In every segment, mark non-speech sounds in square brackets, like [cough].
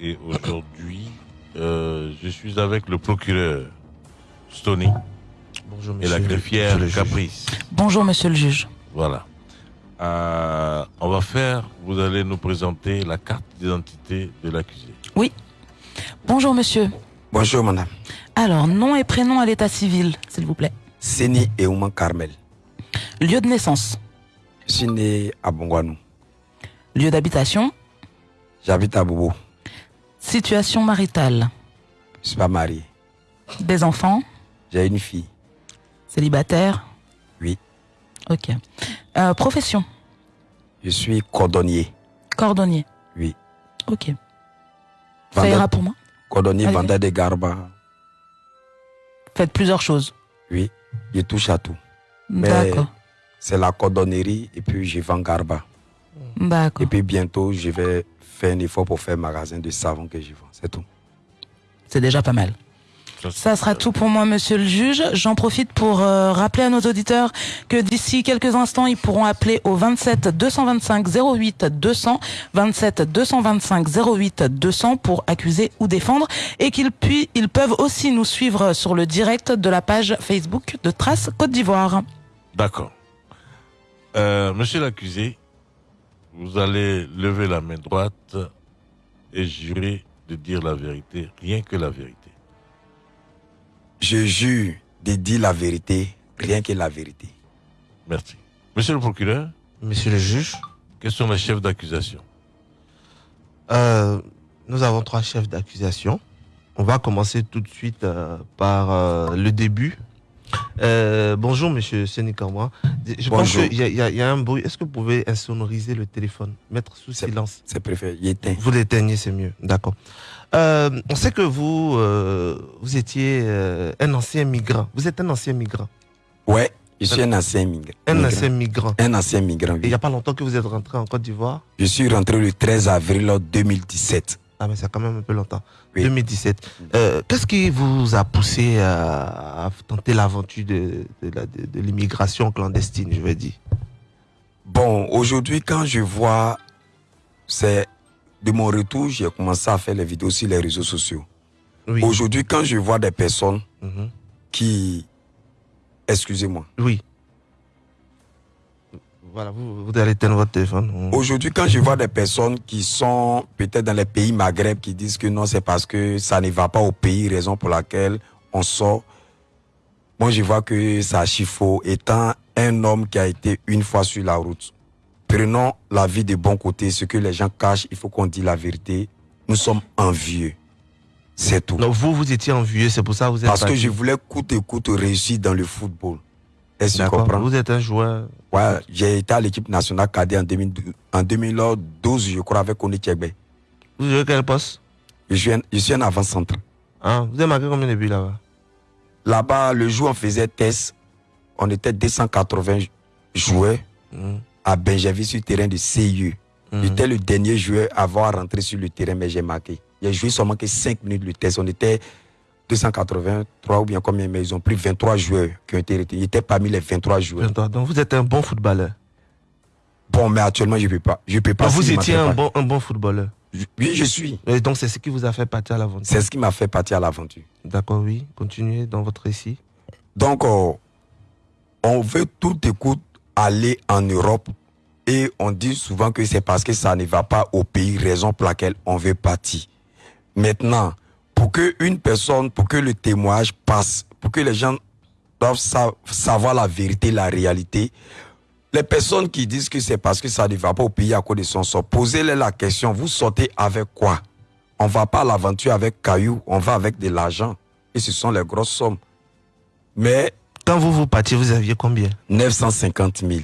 Et aujourd'hui, euh, je suis avec le procureur Stony Bonjour, et la greffière. Caprice. Bonjour, monsieur le juge. Voilà. Euh, on va faire, vous allez nous présenter la carte d'identité de l'accusé. Bonjour, monsieur. Bonjour madame. Alors, nom et prénom à l'état civil, s'il vous plaît. Seni Eouman Carmel. Lieu de naissance. Je suis né à Bongwanou. Lieu d'habitation. J'habite à Bobo. Situation maritale. Je suis pas marié. Des enfants. J'ai une fille. Célibataire. Oui. Ok. Euh, profession. Je suis cordonnier. Cordonnier. Oui. Ok. Ça Vendeur- ira pour moi. Cordonnier, Allez. vendeur de garba. Faites plusieurs choses. Oui. Je touche à tout. Mais- D'accord. C'est la cordonnerie et puis je vends garba. D'accord. Et puis bientôt, je vais faire un effort pour faire un magasin de savon que je vends. C'est tout. C'est déjà pas mal. Ça sera tout pour moi, monsieur le juge. J'en profite pour euh, rappeler à nos auditeurs que d'ici quelques instants, ils pourront appeler au 27 225 08 200, 27 225 08 200 pour accuser ou défendre et qu'ils puis, ils peuvent aussi nous suivre sur le direct de la page Facebook de Trace Côte d'Ivoire. D'accord. Euh, monsieur l'accusé, vous allez lever la main droite et jurer de dire la vérité, rien que la vérité. Je jure de dire la vérité, rien que la vérité. Merci. Monsieur le procureur, Monsieur le juge, quels sont les chefs d'accusation? Euh, nous avons trois chefs d'accusation. On va commencer tout de suite euh, par euh, le début. Euh, bonjour, monsieur Sénikamwa. Je pense Bonjour. qu'il y, a- y y un bruit. Est-ce que vous pouvez insonoriser le téléphone Mettre sous silence? C'est préféré. Il éteint. Vous l'éteignez, c'est mieux. D'accord. Euh, on sait que vous, euh, vous étiez un ancien migrant. Vous êtes un ancien migrant. Ouais, je suis un ancien migrant. Un ancien migrant. Un ancien migrant. Et il n'y a pas longtemps que vous êtes rentré en Côte d'Ivoire? Je suis rentré le 13 avril 2017. Ah, mais c'est quand même un peu longtemps. Oui. 2017. Euh, Qu'est-ce qui vous a poussé à, à tenter l'aventure de, de, la- de- de l'immigration clandestine, je vais dire? Bon, aujourd'hui, quand je vois, c'est de mon retour, j'ai commencé à faire les vidéos sur les réseaux sociaux. Oui. Aujourd'hui, quand je vois des personnes Mhm. qui, excusez-moi, Oui. Voilà, vous, vous allez éteindre votre téléphone. Aujourd'hui, quand je vois des personnes qui sont peut-être dans les pays Maghreb qui disent que non, c'est parce que ça ne va pas au pays, raison pour laquelle on sort. Moi, je vois que ça faux. Étant un homme qui a été une fois sur la route, prenons la vie de bon côté. Ce que les gens cachent, il faut qu'on dise la vérité. Nous sommes envieux. C'est tout. Donc vous, vous étiez envieux, c'est pour ça que vous êtes Parce que je voulais coûte et coûte réussir dans le football. Est-ce que tu comprends? Vous êtes un joueur. Ouais, j'ai été à l'équipe nationale cadet en, 2012, en 2012, je crois, avec Oni Tchegbe. Vous jouez quel poste? Je suis un, je suis un avant-centre. Hein Vous avez marqué combien de buts là-bas? Là-bas, le jour, on faisait test. On était 280 joueurs Mhm. à Benjamin sur le terrain de CIU. Mhm. J'étais le dernier joueur à avoir rentré sur le terrain, mais j'ai marqué. J'ai joué seulement que 5 minutes le test. On était 283 ou bien combien, mais ils ont pris 23 joueurs qui ont été retenus. J'étais parmi les 23 joueurs. 23. Donc vous êtes un bon footballeur. Bon, mais actuellement, je ne peux pas. Je peux pas. Donc, vous si étiez un bon, un bon footballeur. Je- Oui, je suis. Et donc c'est ce qui vous a fait partir à l'aventure. C'est ce qui m'a fait partir à l'aventure. D'accord, oui. Continuez dans votre récit. Donc, euh, on veut tout écoute aller en Europe et on dit souvent que c'est parce que ça ne va pas au pays, raison pour laquelle on veut partir. Maintenant, pour que une personne, pour que le témoignage passe, pour que les gens doivent sa- savoir la vérité, la réalité, les personnes qui disent que c'est parce que ça ne va pas au pays à cause de son sort, posez-leur la question, vous sortez avec quoi? On va pas à l'aventure avec cailloux, on va avec de l'argent. Et ce sont les grosses sommes. Mais Quand vous vous partiez, vous aviez combien? 950 000.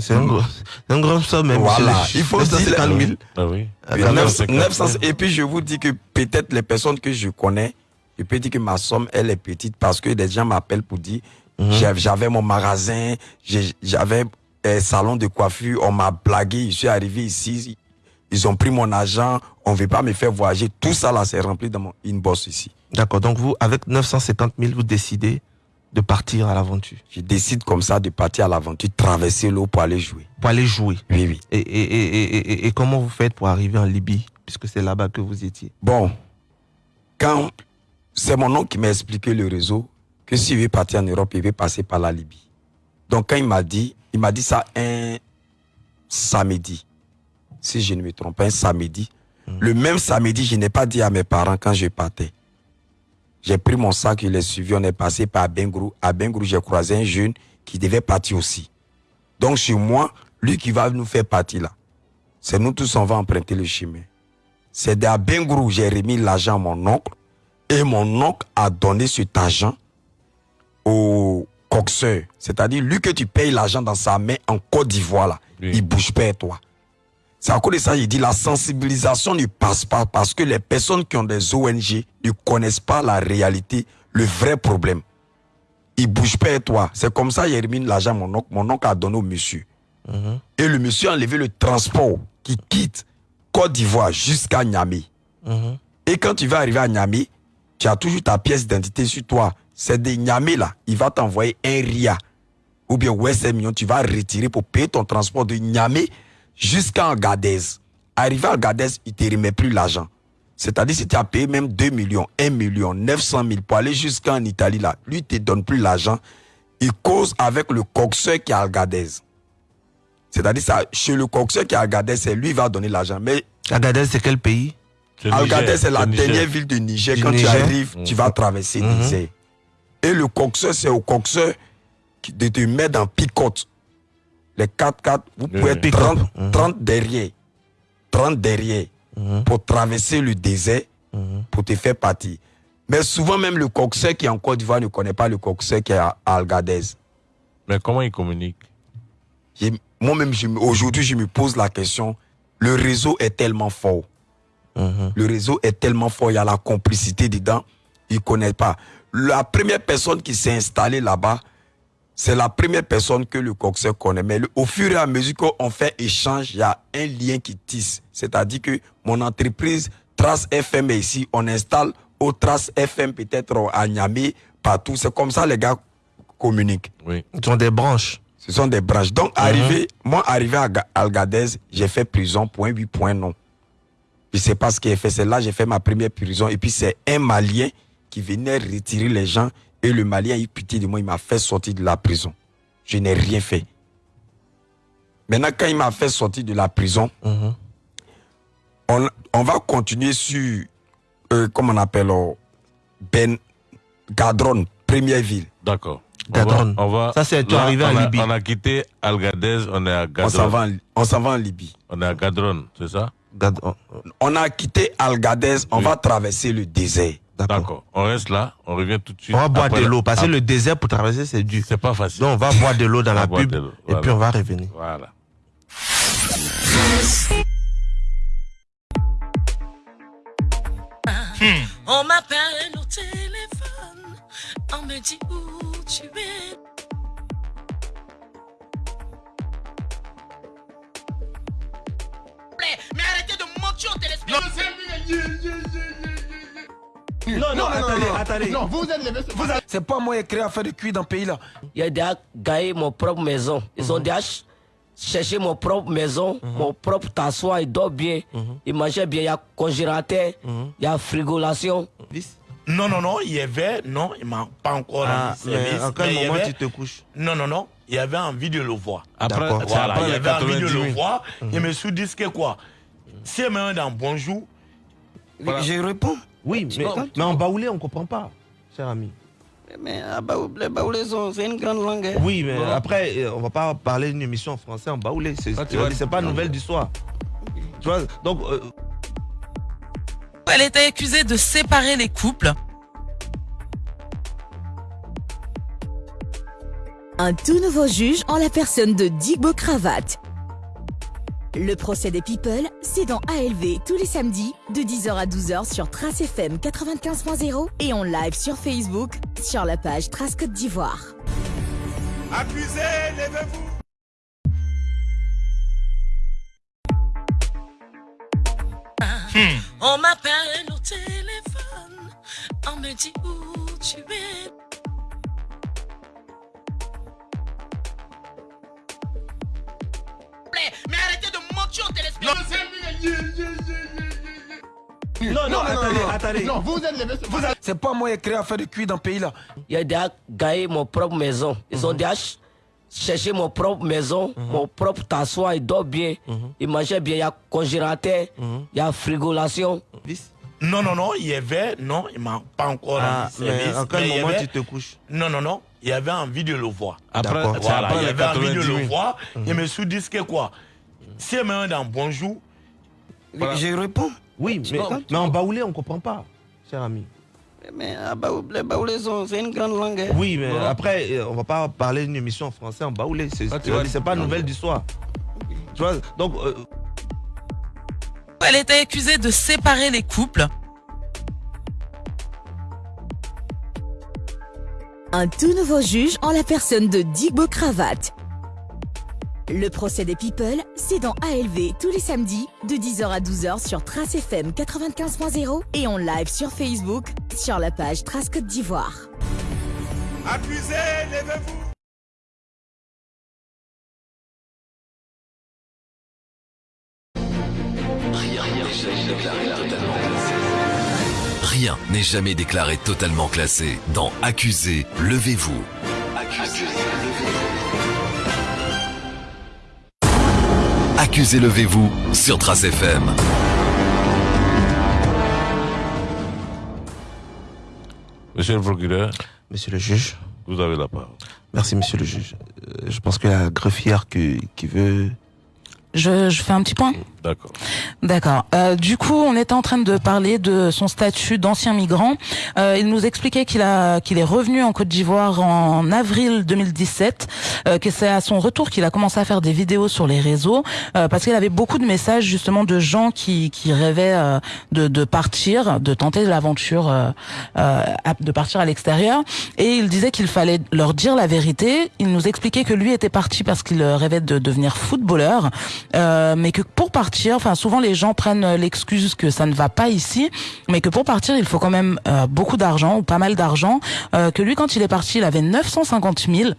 C'est un gros, un grand somme, même. Voilà, il faut dire 950 000. Ah oui. Ah, Oui, quand même. 900, 900, et puis je vous dis que peut-être les personnes que je connais, je peux dire que ma somme, elle est petite parce que des gens m'appellent pour dire, Mhm. j'avais mon magasin, j'avais un salon de coiffure, on m'a blagué, je suis arrivé ici, ils ont pris mon argent, on ne veut pas me faire voyager. Tout ça là, c'est rempli dans mon inbox ici. D'accord, donc vous, avec 950 000, vous décidez de partir à l'aventure, Je décide comme ça de partir à l'aventure, traverser l'eau pour aller jouer. pour aller jouer. Oui, oui. Et, et, et, et, comment vous faites pour arriver en Libye puisque c'est là-bas que vous étiez? Bon, quand c'est mon oncle qui m'a expliqué le réseau, que s'il veut partir en Europe, il veut passer par la Libye. Donc quand il m'a dit, il m'a dit ça un samedi, si je ne me trompe pas, un samedi. Le même samedi, je n'ai pas dit à mes parents quand je partais. J'ai pris mon sac, je l'ai suivi, on est passé par Bengrou. À Bengrou, j'ai croisé un jeune qui devait partir aussi. Donc chez moi, lui qui va nous faire partir là, c'est nous tous, on va emprunter le chemin. C'est à Bengrou, j'ai remis l'argent à mon oncle et mon oncle a donné cet argent au coxeur. C'est-à-dire, lui que tu payes l'argent dans sa main en Côte d'Ivoire, là, Oui. il bouge pas toi. C'est à cause de ça, il dit la sensibilisation ne passe pas parce que les personnes qui ont des ONG ne connaissent pas la réalité, le vrai problème. Il bouge pas toi. C'est comme ça, remis l'argent mon oncle. Mon oncle a donné au monsieur. Et le monsieur a enlevé le transport qui quitte Côte d'Ivoire jusqu'à Niamey. Et quand tu vas arriver à Niamey, tu as toujours ta pièce d'identité sur toi. C'est de Niamey là, il va t'envoyer un RIA ou bien West million, tu vas retirer pour payer ton transport de Niamey jusqu'à Agadez. Arrivé à Agadez, il te remet plus l'argent. C'est-à-dire si tu as payé même 2 millions, 1 million, 900 000 pour aller jusqu'en Italie là, lui il te donne plus l'argent. Il cause avec le coxeur qui est à Agadez. C'est-à-dire ça, chez le coxeur qui est à Agadez, c'est lui qui va donner l'argent. Mais Agadez, c'est quel pays? Agadez, c'est la Niger. dernière ville de Niger. Du Quand tu arrives, tu vas traverser Mhm. Niger. Et le coxeur, c'est au coxeur qui- de te mettre dans picote. Les 4x4, vous pouvez être Pick-up. 30, Mhm. 30 derrière. 30 derrière. Mhm. Pour traverser le désert, Mhm. pour te faire partir. Mais souvent, même le coxeur qui est en Côte d'Ivoire ne connaît pas le coxeur qui est à Agadez. Mais comment ils communiquent J'ai- Moi-même, je me- aujourd'hui, je me pose la question. Le réseau est tellement fort. Mhm. Le réseau est tellement fort, il y a la complicité dedans. Ils ne connaissent pas. La première personne qui s'est installée là-bas, c'est la première personne que le coxeur connaît. Mais le- au fur et à mesure qu'on fait échange, il y a un lien qui tisse. C'est-à-dire que mon entreprise Trace FM est ici, on installe au Trace FM peut-être à Niamey, partout. C'est comme ça les gars communiquent. Oui. Ils ont des branches. Ce sont des branches. Donc, arrivé, moi, arrivé à Ga- Algadez, j'ai fait prison, point 8, point non. Je sais pas ce qu'il a fait. C'est là j'ai fait ma première prison. Et puis, c'est un Malien qui venait retirer les gens. Et le Malien a eu pitié de moi. Il m'a fait sortir de la prison. Je n'ai rien fait. Maintenant, quand il m'a fait sortir de la prison, Mhm. on, on va continuer sur, euh, comment on appelle, euh, Ben Gadron, première ville. D'accord. On Gadron. va- On va, Ça, c'est arrivé en on a- Libye. On a quitté Algadez, on est à On s'en Gadron. va, on s'en va en Libye. On est à Gadron, c'est ça? Gad- oh, On a quitté Algadez, on Oui. va traverser le désert. D'accord. On reste là, on revient tout de suite. On va boire de l'eau parce que Ah, le désert pour traverser c'est dur. C'est pas facile. Donc on va boire de l'eau dans la pub et puis on va revenir. Voilà. On m'appelle au téléphone, on me dit où tu es. Mais arrêtez de mentir au Non, non, attendez, attendez. Non, vous êtes les vous êtes- C'est pas moi qui ai créé à faire de cuir dans le pays là. Il a déjà gagné mon propre maison. Ils ont déjà ch- cherché mon propre maison, mon propre tassoir, il dort bien, il mangeait bien, il y a congélateur, il y a frigolation. Non, non, non, il y avait, non, il m'a pas encore Ah, service. mais en quel mais il y moment avait- tu te couches Non, non, non, il y avait envie de le voir. Après, Voilà, après il y avait envie de 90 le 000. voir. Je me suis dit que quoi? Si elle me dans bonjour, Voilà. Je réponds. Oui, mais, en baoulé on comprend pas, cher ami. Mais ah, les baoulés sont- c'est une grande langue. hein. Oui, mais après euh, on va pas parler d'une émission en français en baoulé. C'est Ah, tu vois, c'est pas nouvelle du soir. Tu vois, donc euh, Elle était accusée de séparer les couples. Un tout nouveau juge en la personne de Digbo Cravate. Le procès des People, c'est dans ALV tous les samedis de 10h à 12h sur Trace FM 95.0 et en live sur Facebook sur la page Trace Côte d'Ivoire. accusez, levez-vous. On m'appelle au téléphone, on me dit où tu es. Mais arrêtez de mentir au téléspectateur. Non, non, attendez, attendez. Non, vous êtes les. Vous avez- C'est pas moi qui ai créé à faire de cuit dans le pays là. Il a déjà gagné mon propre maison. Ils ont déjà ch- cherché mon propre maison, mon propre t'asseoir, il dort bien, il mangeait bien, il y a congélateur, il y a frigolation. Non, non, non, il y avait, non, il m'a pas encore Ah, service. quel moment avait- tu te couches Non, non, non, il avait envie de le voir. Après, Voilà, après il avait envie de 90 le 000. voir. Il me suis dit que quoi? Si elle me dans bonjour, Je réponds. Oui, mais, mais en baoulé, on comprend pas, cher ami. Mais ah, les baoulés, sont- c'est une grande langue. hein. Oui, mais après, euh, on va pas parler d'une émission en français en baoulé. C'est Ah, tu vois, c'est pas nouvelle du soir. Tu vois, donc, euh, Elle était accusée de séparer les couples. Un tout nouveau juge en la personne de Digbo Cravate. Le procès des People, c'est dans ALV tous les samedis de 10h à 12h sur Trace FM 95.0 et en live sur Facebook sur la page Trace Côte d'Ivoire. Rien n'est jamais déclaré totalement classé. Dans Accusé, levez-vous. Accusé, levez-vous sur Trace FM. Monsieur le procureur, monsieur le juge, vous avez la parole. merci, monsieur le juge. Euh, je pense que la greffière qui, qui veut. Je, je fais un petit point. D'accord. D'accord. Euh, du coup, on était en train de parler de son statut d'ancien migrant. Euh, il nous expliquait qu'il a qu'il est revenu en Côte d'Ivoire en avril 2017, euh, que c'est à son retour qu'il a commencé à faire des vidéos sur les réseaux, parce qu'il avait beaucoup de messages justement de gens qui qui rêvaient de de partir, de tenter l'aventure, de partir à l'extérieur. Et il disait qu'il fallait leur dire la vérité. Il nous expliquait que lui était parti parce qu'il rêvait de devenir footballeur, mais que pour partir, enfin souvent les gens prennent euh, l'excuse que ça ne va pas ici, mais que pour partir il faut quand même euh, beaucoup d'argent ou pas mal d'argent. Euh, que lui quand il est parti il avait 950 000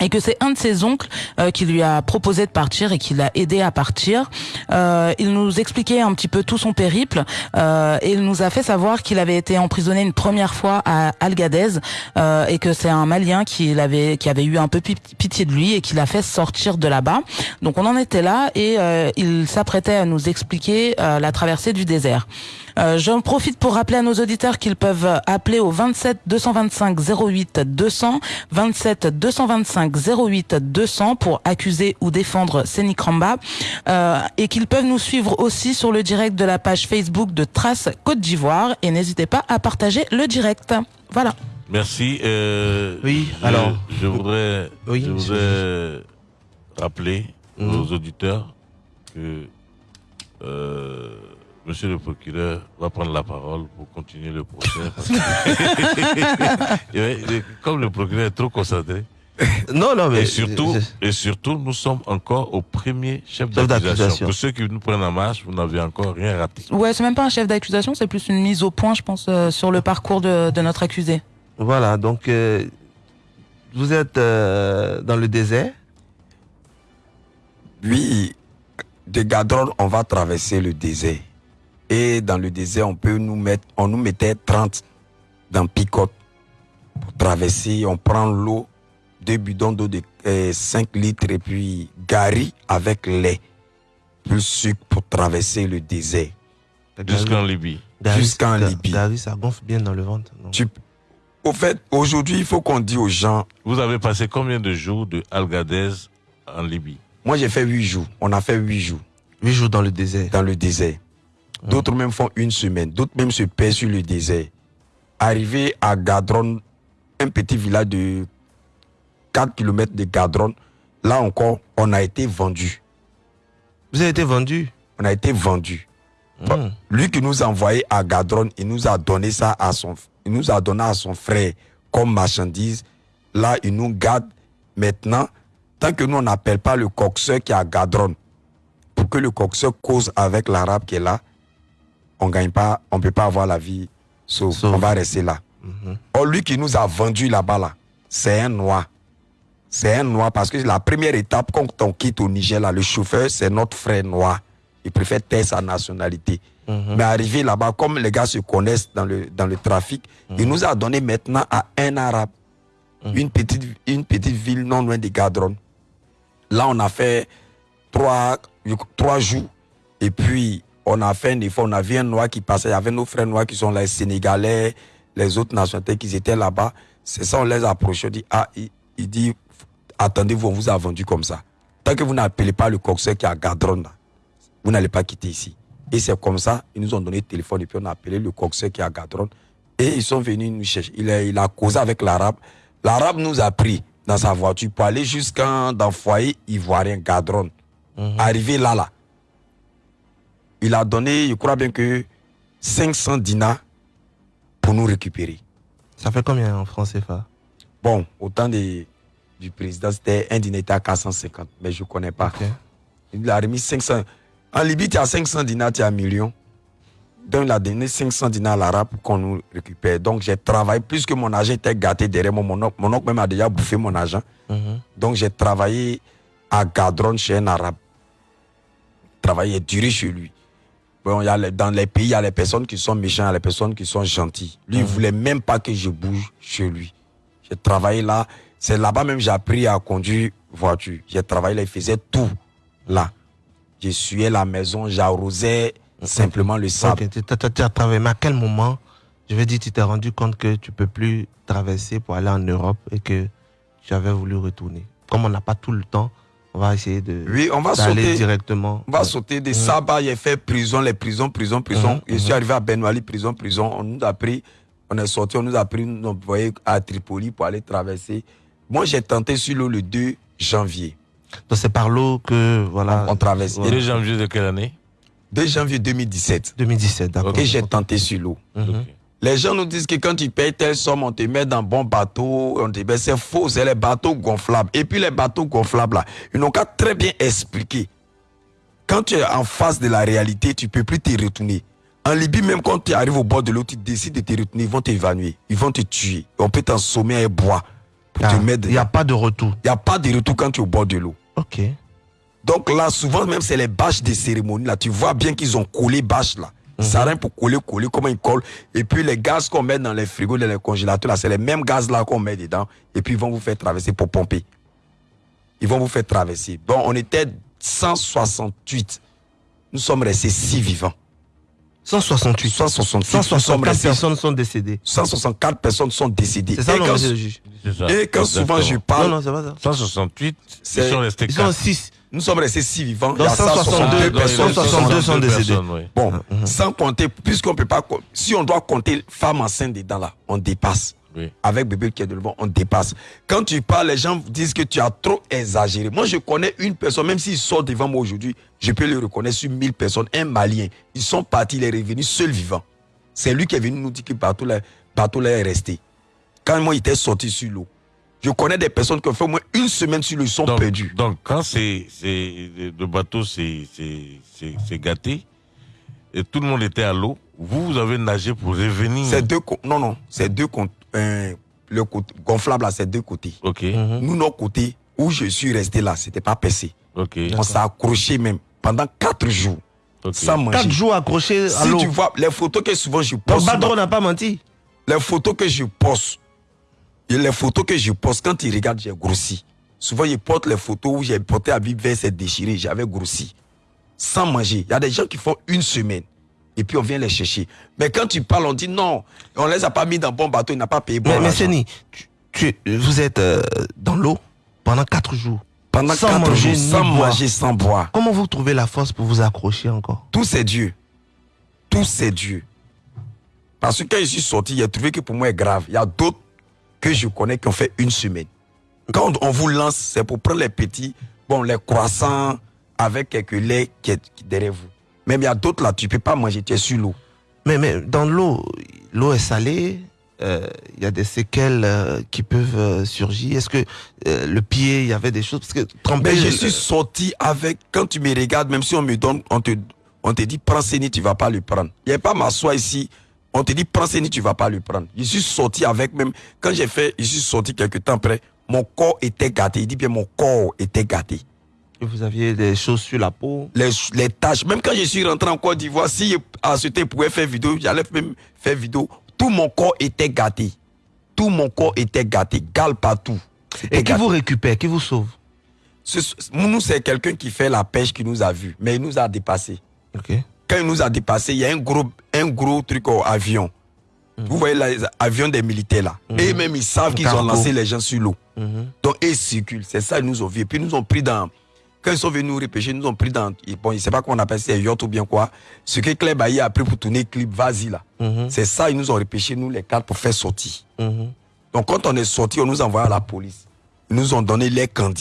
et que c'est un de ses oncles euh, qui lui a proposé de partir et qui l'a aidé à partir. Euh, il nous expliquait un petit peu tout son périple euh, et il nous a fait savoir qu'il avait été emprisonné une première fois à Algadez euh, et que c'est un Malien qui l'avait qui avait eu un peu pi- pitié de lui et qui l'a fait sortir de là-bas. Donc on en était là et euh, il s'apprêtait à nous expliquer euh, la traversée du désert. Euh, J'en profite pour rappeler à nos auditeurs qu'ils peuvent appeler au 27 225 08 200, 27 225 08 200 pour accuser ou défendre Séni Kramba euh, et qu'ils peuvent nous suivre aussi sur le direct de la page Facebook de Trace Côte d'Ivoire et n'hésitez pas à partager le direct. Voilà. Merci. euh, Oui, alors. Je voudrais, Oui, je voudrais rappeler Mhm. aux auditeurs que euh, Monsieur le procureur va prendre la parole pour continuer le procès. parce que- [laughs] Comme le procureur est trop concentré. [laughs] Non, non, mais. Et surtout, et surtout, nous sommes encore au premier chef Chef d'accusation. d'accusation. Pour ceux qui nous prennent en marche, vous n'avez encore rien raté. Ouais, c'est même pas un chef d'accusation, c'est plus une mise au point, je pense, euh, sur le parcours de, de notre accusé. Voilà, donc, euh, vous êtes euh, dans le désert. Oui, de Gadron, on va traverser le désert. Et dans le désert, on peut nous mettre, on nous mettait 30 dans picote pour traverser. On prend l'eau, deux bidons d'eau de 5 litres et puis gari avec lait, plus sucre pour traverser le désert. Jusqu'en Libye. Jusqu'en Libye. Gary, ça gonfle bien dans le ventre. non? Tu- Au fait, aujourd'hui, il faut qu'on dise aux gens, Vous avez passé combien de jours de Algadez en Libye? Moi j'ai fait 8 jours, on a fait 8 jours. Huit jours dans le désert. dans le désert. D'autres même font une semaine, d'autres même se perdent sur le désert. Arrivé à Gadron, un petit village de 4 km de Gadron, là encore, on a été vendu. Vous avez été vendu? On a été vendu. Hmm. Lui qui nous a envoyé à Gadron, il nous a donné ça à son, il nous a donné à son frère comme marchandise. Là, il nous garde maintenant. Tant que nous, on n'appelle pas le coxeur qui est à Gadron pour que le coxeur cause avec l'arabe qui est là, on gagne pas, on peut pas avoir la vie sauve. Sauve. On va rester là. Mhm. Or, lui qui nous a vendu là-bas, là, c'est un noir. C'est un noir parce que la première étape, quand on quitte au Niger, là, le chauffeur, c'est notre frère noir. Il préfère taire sa nationalité. Mais arrivé là-bas, comme les gars se connaissent dans le, dans le trafic, il nous a donné maintenant à un arabe une, petite, une petite ville non loin de Gadron. Là, on a fait trois, trois jours. Et puis, on a fait un effort. On a vu un noir qui passait. Il y avait nos frères noirs qui sont là, les Sénégalais, les autres nationalités qui étaient là-bas. C'est ça, on les a approchés. On dit, ah, il, il dit, attendez-vous, on vous a vendu comme ça. Tant que vous n'appelez pas le coxeur qui à Gadron, vous n'allez pas quitter ici. Et c'est comme ça, ils nous ont donné le téléphone et puis on a appelé le coxeur qui à Gadron. Et ils sont venus nous chercher. Il a, il a causé avec l'arabe. L'arabe nous a pris dans sa voiture pour aller jusqu'à dans le foyer ivoirien Gadron. Arrivé là, là, il a donné, je crois bien que 500 dinars pour nous récupérer. Ça fait combien en francs CFA Bon, au temps du président, c'était un dinar était à 450, mais je ne connais pas. Il a remis 500. En Libye, tu as 500 dinars, tu as un million. Donc, il a donné 500 dinars à l'arabe pour qu'on nous récupère. Donc, j'ai travaillé, puisque mon argent était gâté derrière moi, mon oncle, mon oncle même a déjà bouffé mon argent. Donc, j'ai travaillé à Gadron chez un arabe. Travaillé duré chez lui. Bon, y a les- dans les pays, il y a les personnes qui sont méchantes, il y a les personnes qui sont gentilles. Lui, il Mhm. voulait même pas que je bouge chez lui. J'ai travaillé là. C'est là-bas même que j'ai appris à conduire voiture. J'ai travaillé là, il faisait tout là. J'essuyais la maison, j'arrosais simplement le sable. Tu- as travaillé, mais à quel moment, je vais dire, tu t'es rendu compte que tu peux plus traverser pour aller en Europe et que tu avais voulu retourner? Comme on n'a pas tout le temps, on va essayer de Oui, on va sauter. directement. On va sauter des sabbats, j'ai fait prison, les prisons, prison, prison. Je suis arrivé à Benwali, prison, prison. On nous a pris, on est sorti, on nous a pris, on nous a envoyé à Tripoli pour aller traverser. Moi, j'ai tenté sur l'eau le 2 janvier. Donc c'est par l'eau que voilà. On, on traverse. Le 2 janvier de quelle année? 2 janvier 2017. 2017, d'accord. Et j'ai tenté sur l'eau. Mhm. Les gens nous disent que quand tu payes telle somme, on te met dans bon bateau, on te met, c'est faux, c'est les bateaux gonflables. Et puis les bateaux gonflables là, ils n'ont qu'à très bien expliquer. Quand tu es en face de la réalité, tu peux plus te retourner. En Libye, même quand tu arrives au bord de l'eau, tu décides de te retourner, ils vont t'évanouir, ils vont te tuer. On peut t'ensommer et boire pour te mettre. Il n'y a pas de retour. Il n'y a pas de retour quand tu es au bord de l'eau. Ok. Donc là, souvent, même c'est les bâches des cérémonies. Là, tu vois bien qu'ils ont collé bâches là. Ça rien pour coller, coller, comment ils collent. Et puis les gaz qu'on met dans les frigos, dans les congélateurs, là, c'est les mêmes gaz là qu'on met dedans. Et puis ils vont vous faire traverser pour pomper. Ils vont vous faire traverser. Bon, on était 168. Nous sommes restés 6 vivants. 168. 168. Nous sommes 164 restés- personnes sont décédées. 164 personnes sont décédées. C'est ça, Et non, quand- monsieur le juge. Et quand souvent je parle. Non, non, c'est pas ça. 168, ils C'est- sont restés Ils sont 4. 6. Nous sommes restés 6 vivants. Donc Il y a 162 162 personnes. 162 sont décédées. personnes, oui. Bon, sans compter, puisqu'on peut pas, si on doit compter femmes enceintes dedans là, on dépasse. Oui. Avec bébé qui est devant, on dépasse. Quand tu parles, les gens disent que tu as trop exagéré. Moi, je connais une personne, même s'il sort devant moi aujourd'hui, je peux le reconnaître sur 1000 personnes, un Malien. Ils sont partis, il est revenu seul vivant. C'est lui qui est venu nous dire que bateau là, bateau là est resté. Quand moi, il était sorti sur l'eau. Je connais des personnes qui ont fait au moins une semaine sur ils sont Donc, perdus. donc quand c'est, c'est, le bateau s'est, gâté, et tout le monde était à l'eau, vous, vous avez nagé pour revenir. C'est deux non non, c'est deux euh, le côté gonflable là, c'est deux côtés. Ok, Nous notre côté où je suis resté là, c'était pas percé. ok, On s'est accroché même pendant quatre jours sans manger. 4 jours accrochés à Si l'eau. tu vois les photos que souvent je Donc poste, Badro n'a pas menti. les photos que je poste, les photos que je poste quand tu regardes, j'ai grossi. Souvent je porte les photos où j'ai porté à vivre vers c'est déchiré, j'avais grossi sans manger. Il y a des gens qui font une semaine et puis on vient les chercher. Mais quand tu parles, on dit non, on les a pas mis dans bon bateau, il n'a pas payé bon Mais, mais tu, tu- vous êtes euh, dans l'eau pendant 4 jours. Pendant sans quatre manger jours, sans boire. manger, sans boire. Comment vous trouvez la force pour vous accrocher encore? Tout c'est Dieu. Tout c'est Dieu. Parce que quand je suis sorti, j'ai trouvé que pour moi c'est grave. Il y a d'autres que je connais qui ont fait une semaine. Quand on vous lance, c'est pour prendre les petits, bon, les croissants avec quelques laits qui est derrière vous. Même il y a d'autres là, tu peux pas manger, tu es sur l'eau. mais, mais dans l'eau, l'eau est salée. euh, Il y a des séquelles euh, qui peuvent euh, surgir. Est-ce que le pied, il y avait des choses? Parce que tremper, Mais je suis sorti avec, quand tu me regardes, même si on me donne, on te, on te dit prends Séni, tu vas pas le prendre. Il n'y a pas m'asseoir ici, on te dit prends Séni, tu vas pas le prendre. Je suis sorti avec même, quand j'ai fait, je suis sorti quelque temps après, mon corps était gâté. Il dit bien mon corps était gâté. Et vous aviez des choses sur la peau? Les, les taches. Même quand je suis rentré en Côte d'Ivoire, si à ce temps, je pouvais faire vidéo, j'allais même faire vidéo. Tout mon corps était gâté. Tout mon corps était gâté. Gale partout. Et qui vous récupère, qui vous sauve? Ce- ce- Nous, c'est quelqu'un qui fait la pêche qui nous a vus, mais il nous a dépassés. Ok. Quand il nous a dépassés, il y a un gros, un gros truc au avion. Vous voyez les avions des militaires là. Et même ils savent qu'ils ont lancé les gens sur l'eau. Mhm. Donc ils circulent. C'est ça, ils nous ont vus. Et puis ils nous ont pris dans. Quand ils sont venus nous repêcher, ils nous ont pris dans. Bon, je ne sais pas comment on appelle ça, yacht ou bien quoi. Ce que Claire Bailly a pris pour tourner le clip, vas-y là. Mhm. C'est ça, ils nous ont repêché, nous les quatre, pour faire sortir. Mhm. Donc quand on est sorti, on nous a envoyé à la police. Ils nous ont donné les vous,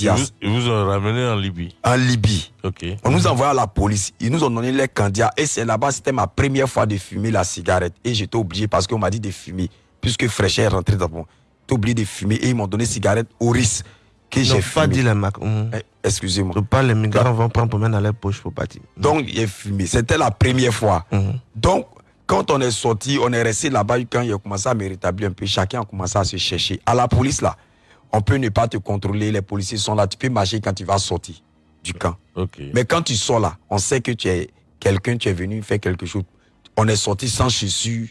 ils vous ont ramené en Libye. en Libye. Ok. On nous a envoyé à la police. Ils nous ont donné les candiats. Et c'est là-bas, c'était ma première fois de fumer la cigarette. Et j'étais obligé parce qu'on m'a dit de fumer. Puisque Fraîcheur est rentré dans mon. J'étais obligé de fumer. Et ils m'ont donné cigarette au risque que j'ai pas fumé. dit les marques. Mhm. Eh, Excusez-moi. Je parle, les migrants vont prendre pour mettre dans les poches pour partir. Donc, j'ai fumé. C'était la première fois. Mhm. Donc, quand on est sorti, on est resté là-bas. Quand il a commencé à me rétablir un peu, chacun a commencé à se chercher. À la police, là, on peut ne pas te contrôler. Les policiers sont là. Tu peux marcher quand tu vas sortir du camp. Ok. Mais quand tu sors là, on sait que tu es quelqu'un, tu es venu faire quelque chose. On est sorti sans chaussures,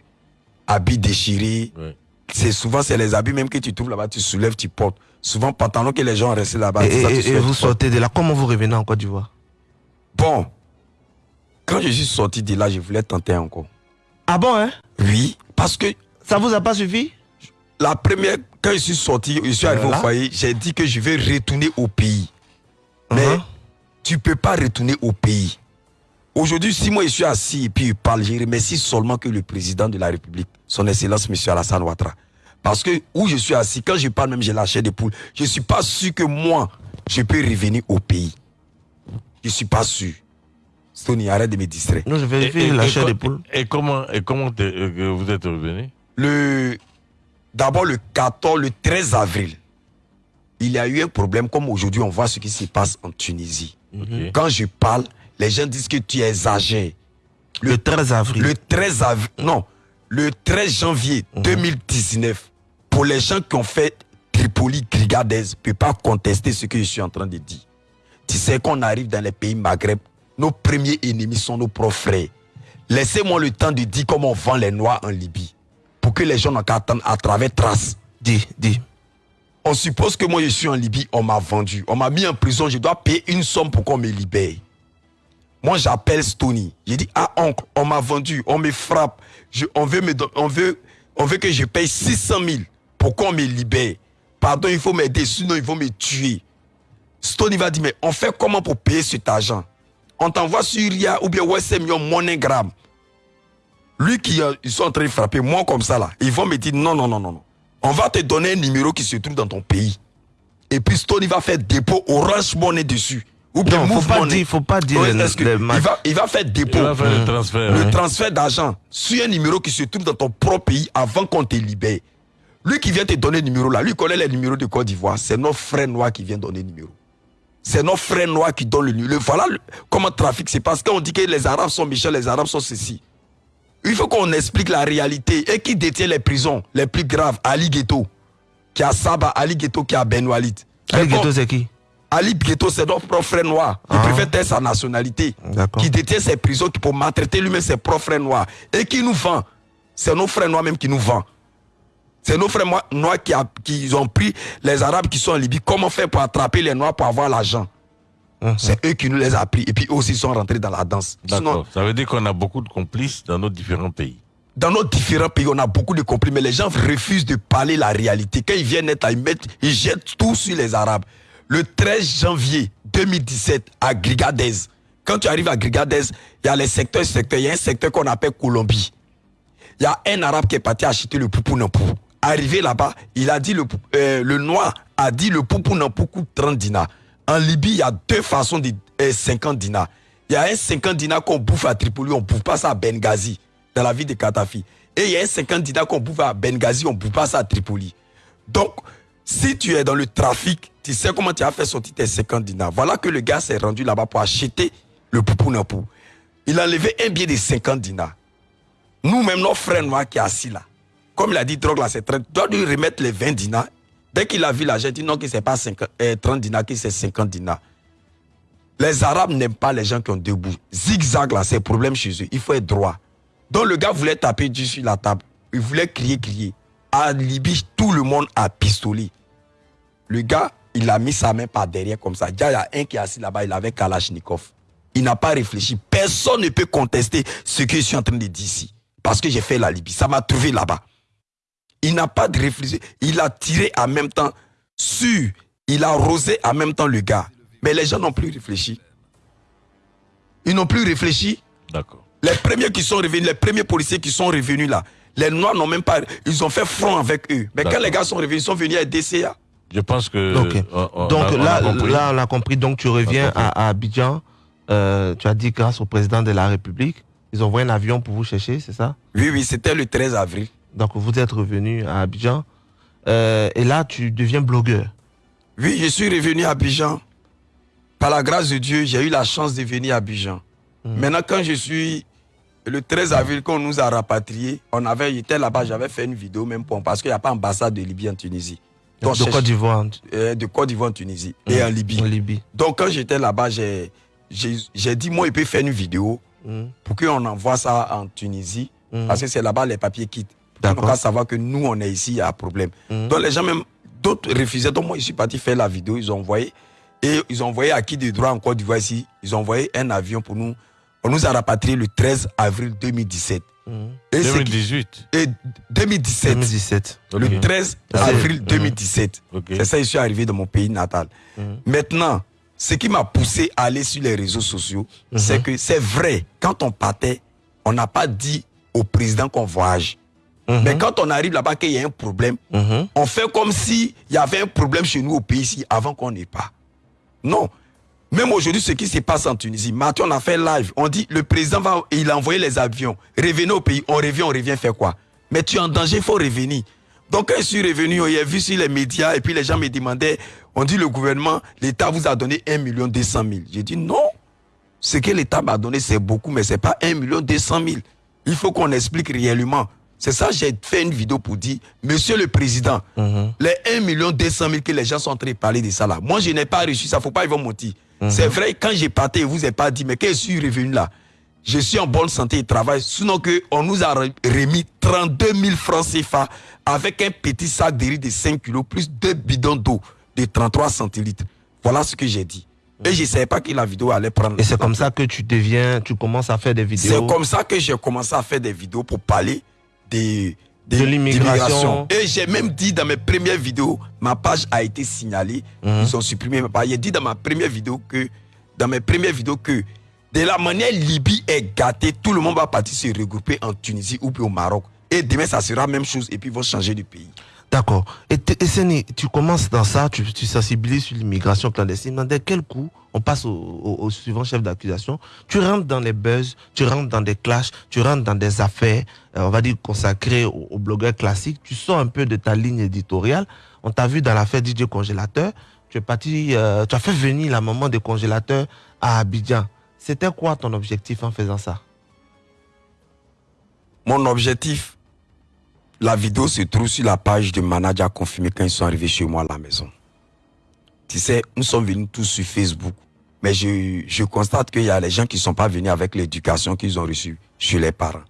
habits déchirés. Ouais. C'est souvent, c'est les habits même que tu trouves là-bas, tu soulèves, tu portes. Souvent, pantalon que les gens resté là-bas. Et, c'est ça, tu et- et soulèves, vous sortez de là. Comment vous revenez en Côte d'Ivoire? Bon, quand je suis sorti de là, je voulais tenter encore. Ah bon, hein? Oui, parce que Ça vous a pas suffi? la première, quand je suis sorti, je suis arrivé Voilà. au foyer, j'ai dit que je vais retourner au pays. Mais Mhm. tu peux pas retourner au pays. Aujourd'hui, si moi je suis assis et puis je parle, je remercie seulement que le président de la République, son Excellence M. Alassane Ouattara. Parce que où je suis assis, quand je parle même, j'ai la chair des poules. Je ne suis pas sûr que moi, je peux revenir au pays. Je ne suis pas sûr. Stony, arrête de me distraire. Non, je vérifie la et chair des poules. et comment, et comment euh, vous êtes revenu? Le, d'abord le 14, le 13 avril, il y a eu un problème comme aujourd'hui on voit ce qui se passe en Tunisie. Quand je parle, les gens disent que tu exagères. Le 13 avril. Le 13 avril, non, le 13 janvier 2019, pour les gens qui ont fait Tripoli, Grigadez, ne peut pas contester ce que je suis en train de dire. Tu sais qu'on arrive dans les pays Maghreb, nos premiers ennemis sont nos propres frères. Laissez-moi le temps de dire comment on vend les Noirs en Libye. Pour que les gens n'ont qu'à attendre à travers traces. Dis, dis. On suppose que moi je suis en Libye, on m'a vendu. On m'a mis en prison, je dois payer une somme pour qu'on me libère. Moi j'appelle Stony. J'ai dit, ah oncle, on m'a vendu, on me frappe. On, veut me, on, veut, on veut que je paye 600 000 pour qu'on me libère. Pardon, il faut m'aider, sinon ils vont me tuer. Stony va dire, mais on fait comment pour payer cet argent? On t'envoie sur RIA ou bien Western Union MoneyGram. Lui qui euh, ils sont en train de frapper, moi comme ça là, ils vont me dire non, non, non, non, non. On va te donner un numéro qui se trouve dans ton pays. Et puis Stony va faire dépôt Orange Money dessus. Ou bien Non, faut pas Money. dire, faut pas dire les- que les il, va, il va faire dépôt. Il va faire le transfert. Le ouais. transfert d'argent sur un numéro qui se trouve dans ton propre pays avant qu'on te libère. Lui qui vient te donner le numéro là, lui connaît les numéros de Côte d'Ivoire. C'est notre frère noir qui vient donner le numéro. C'est notre frère noir qui donne le numéro. Voilà le- comment le trafic se passe. Quand on dit que les Arabes sont méchants, les Arabes sont ceci. Il faut qu'on explique la réalité. Et qui détient les prisons les plus graves Ali Ghetto, qui a Saba, Ali Ghetto, qui a Ben Walid. Ali Ghetto, c'est qui? Ali Ghetto, c'est notre propre frère noir. Il Ah. préfère taire sa nationalité. D'accord. Qui détient ses prisons qui pour maltraiter lui-même ses propres frères noirs. Et qui nous vend. C'est nos frères noirs même qui nous vend. C'est nos frères noirs qui, a- qui ont pris les Arabes qui sont en Libye. Comment faire pour attraper les Noirs pour avoir l'argent? Mhm. C'est eux qui nous les a pris. Et puis eux aussi sont rentrés dans la danse. Sinon. Ça veut dire qu'on a beaucoup de complices dans nos différents pays. dans nos différents pays, on a beaucoup de conflits, mais les gens refusent de parler la réalité. Quand ils viennent être là, ils, mettent, ils jettent tout sur les Arabes. Le 13 janvier 2017, à Grigadez, quand tu arrives à Grigadez, il y a les secteurs, secteurs. Il y a un secteur qu'on appelle Colombie. Il y a un Arabe qui est parti acheter le poupou nampou. Arrivé là-bas, il a dit le, euh, le noir a dit le poupou nampou coûte 30 dinars. En Libye, il y a deux façons de euh, 50 dinars. Il y a un 50 dinars qu'on bouffe à Tripoli, on ne bouffe pas ça à Benghazi, dans la ville de Katafi. Et il y a un 50 dinars qu'on bouffe à Benghazi, on ne bouffe pas ça à Tripoli. Donc, si tu es dans le trafic, tu sais comment tu as fait sortir tes 50 dinars. Voilà que le gars s'est rendu là-bas pour acheter le poupou nampou. Il a enlevé un billet de 50 dinars. Nous-mêmes, nos frères noirs qui est assis là, comme il a dit, drogue là, c'est 30, doit lui remettre les 20 dinars. Dès qu'il a vu l'argent, il dit non, que c'est pas 50, euh, 30 dinars, que c'est 50 dinars. Les Arabes n'aiment pas les gens qui ont bouches. Zigzag, là, c'est problème chez eux. Il faut être droit. Donc le gars voulait taper du sur la table. Il voulait crier, crier. À Libye, tout le monde a pistolet. Le gars, il a mis sa main par derrière comme ça. Déjà, il y a un qui est assis là-bas, il avait Kalachnikov. Il n'a pas réfléchi. Personne ne peut contester ce que je suis en train de dire ici. Parce que j'ai fait la Libye. Ça m'a trouvé là-bas. Il n'a pas de réfléchi. Il a tiré en même temps sur. Il a arrosé en même temps le gars. Mais les gens n'ont plus réfléchi. Ils n'ont plus réfléchi. D'accord. Les premiers qui sont revenus, les premiers policiers qui sont revenus là, les Noirs n'ont même pas. Ils ont fait front avec eux. Mais quand les gars sont revenus, ils sont venus à DCA. Je pense que. Ok. on- on Donc on là, compris. là, on a compris. Donc tu reviens à, à Abidjan. Euh, tu as dit grâce au président de la République. Ils ont envoyé un avion pour vous chercher, c'est ça? Oui, oui, c'était le 13 avril. Donc vous êtes revenu à Abidjan. Euh, et là, tu deviens blogueur. Oui, je suis revenu à Abidjan. Par la grâce de Dieu, j'ai eu la chance de venir à Abidjan. Maintenant, quand je suis. Le 13 avril, quand on nous a rapatriés, on avait, j'étais là-bas, j'avais fait une vidéo même pour, parce qu'il n'y a pas ambassade de Libye en Tunisie. De Donc, je- Côte d'Ivoire. euh, de Côte d'Ivoire en Tunisie et Mhm. en Libye. En Libye. Donc quand j'étais là-bas, j'ai dit, moi, il peut faire une vidéo Mhm. pour qu'on envoie ça en Tunisie, parce que c'est là-bas les papiers quittent. D'accord. Donc, à savoir que nous, on est ici, il y a un problème. Mhm. Donc les gens même, d'autres refusaient. Donc moi, je suis parti faire la vidéo, ils ont envoyé. Et ils ont envoyé à qui de droit en Côte d'Ivoire ici, ils ont envoyé un avion pour nous. On nous a rapatriés le 13 avril 2017. Mhm. Et c'est qui- 2018. Et 2017. 2017. Le Ok. 13 Ah, avril mhm. 2017. Ok. C'est ça, je suis arrivé dans mon pays natal. Mhm. Maintenant, ce qui m'a poussé à aller sur les réseaux sociaux, Mhm. c'est que c'est vrai, quand on partait, on n'a pas dit au président qu'on voyage. Mhm. Mais quand on arrive là-bas qu'il y a un problème, Mhm. on fait comme s'il y avait un problème chez nous au pays ici avant qu'on n'ait pas. Non. Même aujourd'hui, ce qui se passe en Tunisie, Mathieu, on a fait live. On dit, le président va, il a envoyé les avions. Revenez au pays. On revient, on revient faire quoi? Mais tu es en danger, il faut revenir. Donc, quand je suis revenu, on y a vu sur les médias, et puis les gens me demandaient, on dit, le gouvernement, l'État vous a donné 1 million 200 000. J'ai dit, non. Ce que l'État m'a donné, c'est beaucoup, mais c'est pas 1 million 200 000. Il faut qu'on explique réellement. C'est ça, j'ai fait une vidéo pour dire, Monsieur le Président, Mhm. les 1 million 200 000 que les gens sont en train de parler de ça là. Moi, je n'ai pas reçu ça, faut pas ils vont mentir. C'est vrai, quand j'ai parté, je vous ai pas dit, mais quand je suis revenu là, je suis en bonne santé et travail. Sinon que on nous a re- remis 32 000 francs CFA avec un petit sac de riz de 5 kilos plus deux bidons d'eau de 33 centilitres. Voilà ce que j'ai dit. Et je ne savais pas que la vidéo allait prendre. Et c'est comme ça que tu deviens, tu commences à faire des vidéos. C'est comme ça que j'ai commencé à faire des vidéos pour parler des, des- De l'immigration. Et j'ai même dit dans mes premières vidéos, ma page a été signalée. Mhm. Ils ont supprimé ma page. J'ai dit dans ma première vidéo que, dans mes premières vidéos que, de la manière Libye est gâtée, tout le monde va partir se regrouper en Tunisie ou puis au Maroc. Et demain, ça sera la même chose et puis ils vont changer de pays. D'accord. Et, Seni, tu commences dans ça, tu, sensibilises sur l'immigration clandestine. Dans quel coup on passe au, suivant chef d'accusation? Tu rentres dans les buzz, tu rentres dans des clashs, tu rentres dans des affaires, euh, on va dire consacrées aux, aux blogueurs classiques. Tu sors un peu de ta ligne éditoriale. On t'a vu dans l'affaire DJ Congélateur. Tu es parti, euh, tu as fait venir la maman des congélateurs à Abidjan. C'était quoi ton objectif en faisant ça? Mon objectif, la vidéo se trouve sur la page de Manager confirmé quand ils sont arrivés chez moi à la maison. Tu sais, nous sommes venus tous sur Facebook. Mais je, constate qu'il y a les gens qui ne sont pas venus avec l'éducation qu'ils ont reçue chez les parents.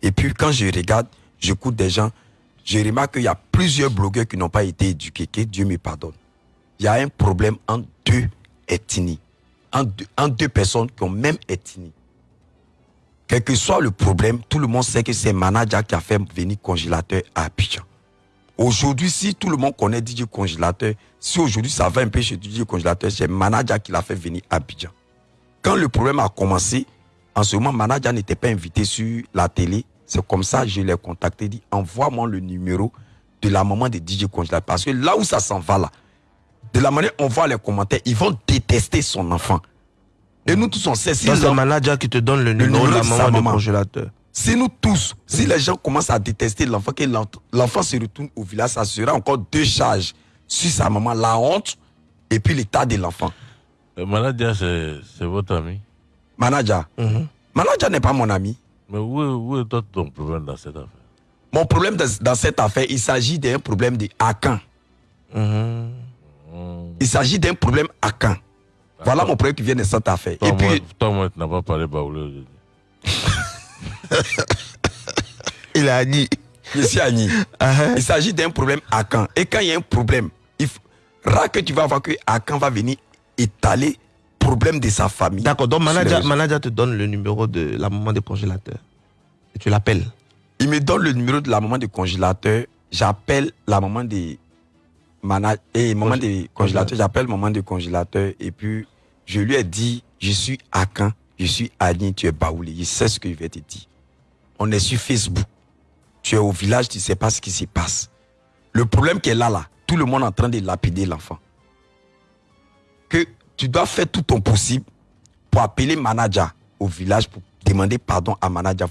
Et puis quand je regarde, j'écoute des gens, je remarque qu'il y a plusieurs blogueurs qui n'ont pas été éduqués, Dieu me pardonne. Il y a un problème entre deux ethnies, entre deux, entre deux personnes qui ont même ethnie. Quel que soit le problème, tout le monde sait que c'est Manager qui a fait venir congélateur à Abidjan. Aujourd'hui, si tout le monde connaît DJ Congélateur, si aujourd'hui ça va un peu chez DJ Congélateur, c'est Manager qui l'a fait venir à Abidjan. Quand le problème a commencé, en ce moment, Manager n'était pas invité sur la télé. C'est comme ça que je l'ai contacté, dit envoie-moi le numéro de la maman de DJ Congélateur. Parce que là où ça s'en va là, de la manière on voit les commentaires, ils vont détester son enfant. Et nous tous on sait si C'est manager qui te donne le le numéro de la maman du maman. congélateur. Si nous tous, si les gens commencent à détester l'enfant, que l'enfant se retourne au village, ça sera encore deux charges sur sa maman, la honte et puis l'état de l'enfant. Le manager, c'est c'est votre ami. Manager. Manager n'est pas mon ami. Mais où est, où est toi ton problème dans cette affaire? Mon problème dans, dans cette affaire, il s'agit d'un problème de Akan. Mhm. Il s'agit d'un problème Akan. Voilà mon problème qui vient de cette affaire. Toi, Et puis, toi, moi, tu n'as pas parlé baoulé aujourd'hui. [laughs] Il a dit. je suis Agni. Il s'agit d'un problème à Caen. Et quand il y a un problème, il faut... rare que tu vas voir que Akan va venir étaler problème de sa famille. D'accord, donc manager, manager te donne le numéro de la maman des congélateurs. Et tu l'appelles. Il me donne le numéro de la maman du congélateur. J'appelle la maman des mana- et maman des congélateurs. J'appelle maman du congélateur et puis je lui ai dit je suis à Caen, je suis à Lille, tu es Baoulé. Il sait ce qu'il va te dire. On est sur Facebook. Tu es au village, tu ne sais pas ce qui se passe. Le problème qui est là, là, tout le monde est en train de lapider l'enfant. Que tu dois faire tout ton possible pour appeler manager au village pour demander pardon à manager.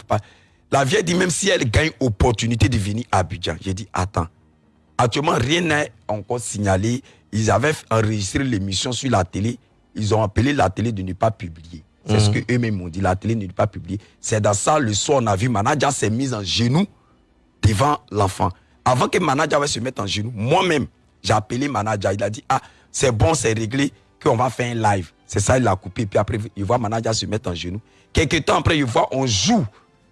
La vieille dit même si elle gagne opportunité de venir à Abidjan. J'ai dit attends. Actuellement, rien n'est encore signalé. Ils avaient enregistré l'émission sur la télé. Ils ont appelé la télé de ne pas publier. C'est ce Mhm. que eux-mêmes m'ont dit. La télé ne pas publier. C'est dans ça, le soir, on a vu manager s'est mis en genoux devant l'enfant. Avant que manager va se mettre en genoux, moi-même, j'ai appelé manager. Il a dit, ah, c'est bon, c'est réglé, qu'on va faire un live. C'est ça, il a coupé. Puis après, il voit manager se mettre en genoux. Quelques temps après, il voit, on joue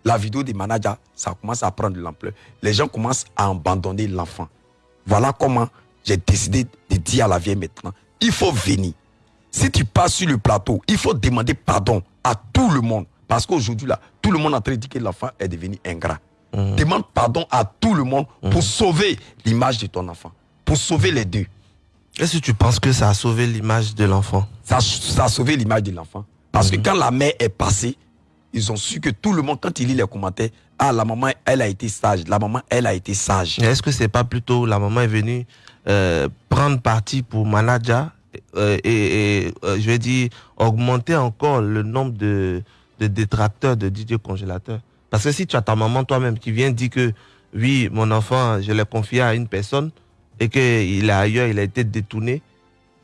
la vidéo des managers. Ça commence à prendre de l'ampleur. Les gens commencent à abandonner l'enfant. Voilà comment j'ai décidé de dire à la vieille maintenant, il faut venir. Si tu passes sur le plateau, il faut demander pardon à tout le monde. Parce qu'aujourd'hui, là, tout le monde est en train de dire que l'enfant est devenu ingrat. Demande pardon à tout le monde pour sauver l'image de ton enfant. Pour sauver les deux. Est-ce que tu penses que ça a sauvé l'image de l'enfant? Ça, ça a sauvé l'image de l'enfant. Parce que quand la mère est passée, ils ont su que tout le monde, quand il lit les commentaires, ah, la maman, elle a été sage. La maman, elle a été sage. Est-ce que c'est pas plutôt la maman est venue euh, prendre parti pour manager euh, et, euh, je vais dire augmenter encore le nombre de, détracteurs de DJ congélateur Parce que si tu as ta maman toi-même qui vient dire que oui, mon enfant, je l'ai confié à une personne et qu'il est ailleurs, il a été détourné,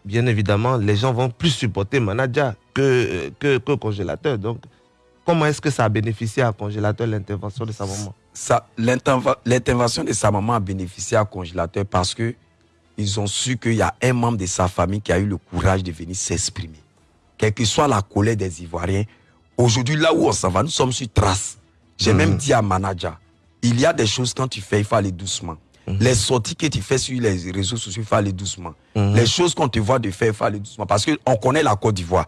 bien évidemment, les gens vont plus supporter manager que, que, que congélateur. Donc, comment est-ce que ça a bénéficié à congélateur l'intervention de sa maman? L'intervention de sa maman a bénéficié à congélateur parce que ils ont su qu'il y a un membre de sa famille qui a eu le courage de venir s'exprimer. Quelle que soit la colère des Ivoiriens, aujourd'hui, là où on s'en va, nous sommes sur trace. J'ai Mhm. même dit à manager, il y a des choses quand tu fais, il faut aller doucement. Les sorties que tu fais sur les réseaux sociaux, il faut aller doucement. Mhm. Les choses qu'on te voit de faire, il faut aller doucement. Parce qu'on connaît la Côte d'Ivoire.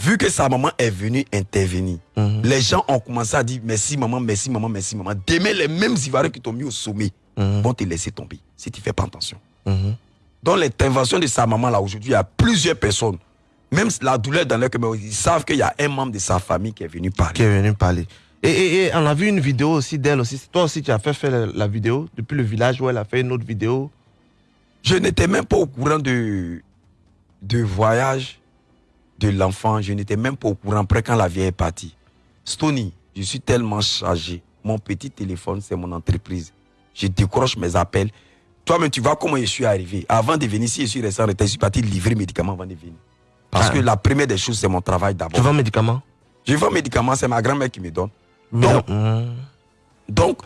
Mhm. Vu que sa maman est venue intervenir, les gens ont commencé à dire merci maman, merci maman, merci maman. Demain, les mêmes Ivoiriens qui t'ont mis au sommet vont te laisser tomber si tu fais pas attention. Mhm. Dans l'intervention de sa maman, là, aujourd'hui, il y a plusieurs personnes. Même la douleur dans leur cœur, ils savent qu'il y a un membre de sa famille qui est venu parler. qui est venu parler. Et, et- et on a vu une vidéo aussi d'elle aussi. Toi aussi, tu as fait faire la, la vidéo depuis le village où elle a fait une autre vidéo. Je n'étais même pas au courant de, de voyage de l'enfant. Je n'étais même pas au courant après quand la vieille est partie. Stony, je suis tellement chargé. Mon petit téléphone, c'est mon entreprise. Je décroche mes appels. Toi-même, tu vois comment je suis arrivé. Avant de venir, si je suis resté en retard, je suis parti livrer médicaments avant de venir. Parce Ah. que la première des choses, c'est mon travail d'abord. Tu vends médicaments? Je vends médicaments, c'est ma grand-mère qui me donne. Mais Donc, donc,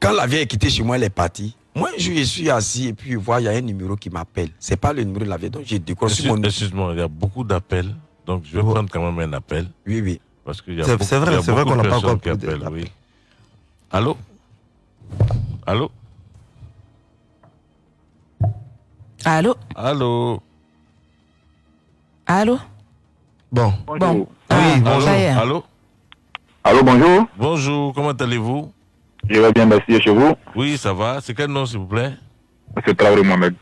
quand la vieille est quittée chez moi, elle est partie. Moi, je suis assis et puis je vois, il y a un numéro qui m'appelle. C'est pas le numéro de la vieille, donc j'ai décroché Excuse- mon Excuse-moi, il y a beaucoup d'appels. Donc, je vais prendre quand même un appel. Oui, oui. Parce qu'il y a C'est- beaucoup, c'est vrai, il y a c'est vrai qu'on de n'a pas encore qui appellent, oui. Allô? Allô? Allô? Allô? Allô? Bon. Bon. Oui, Ah, est. Allô? Allô, bonjour. Bonjour, comment allez-vous? Je vais bien, merci. Chez vous Oui, ça va. C'est quel nom, s'il vous plaît? C'est Traoré Mohamed.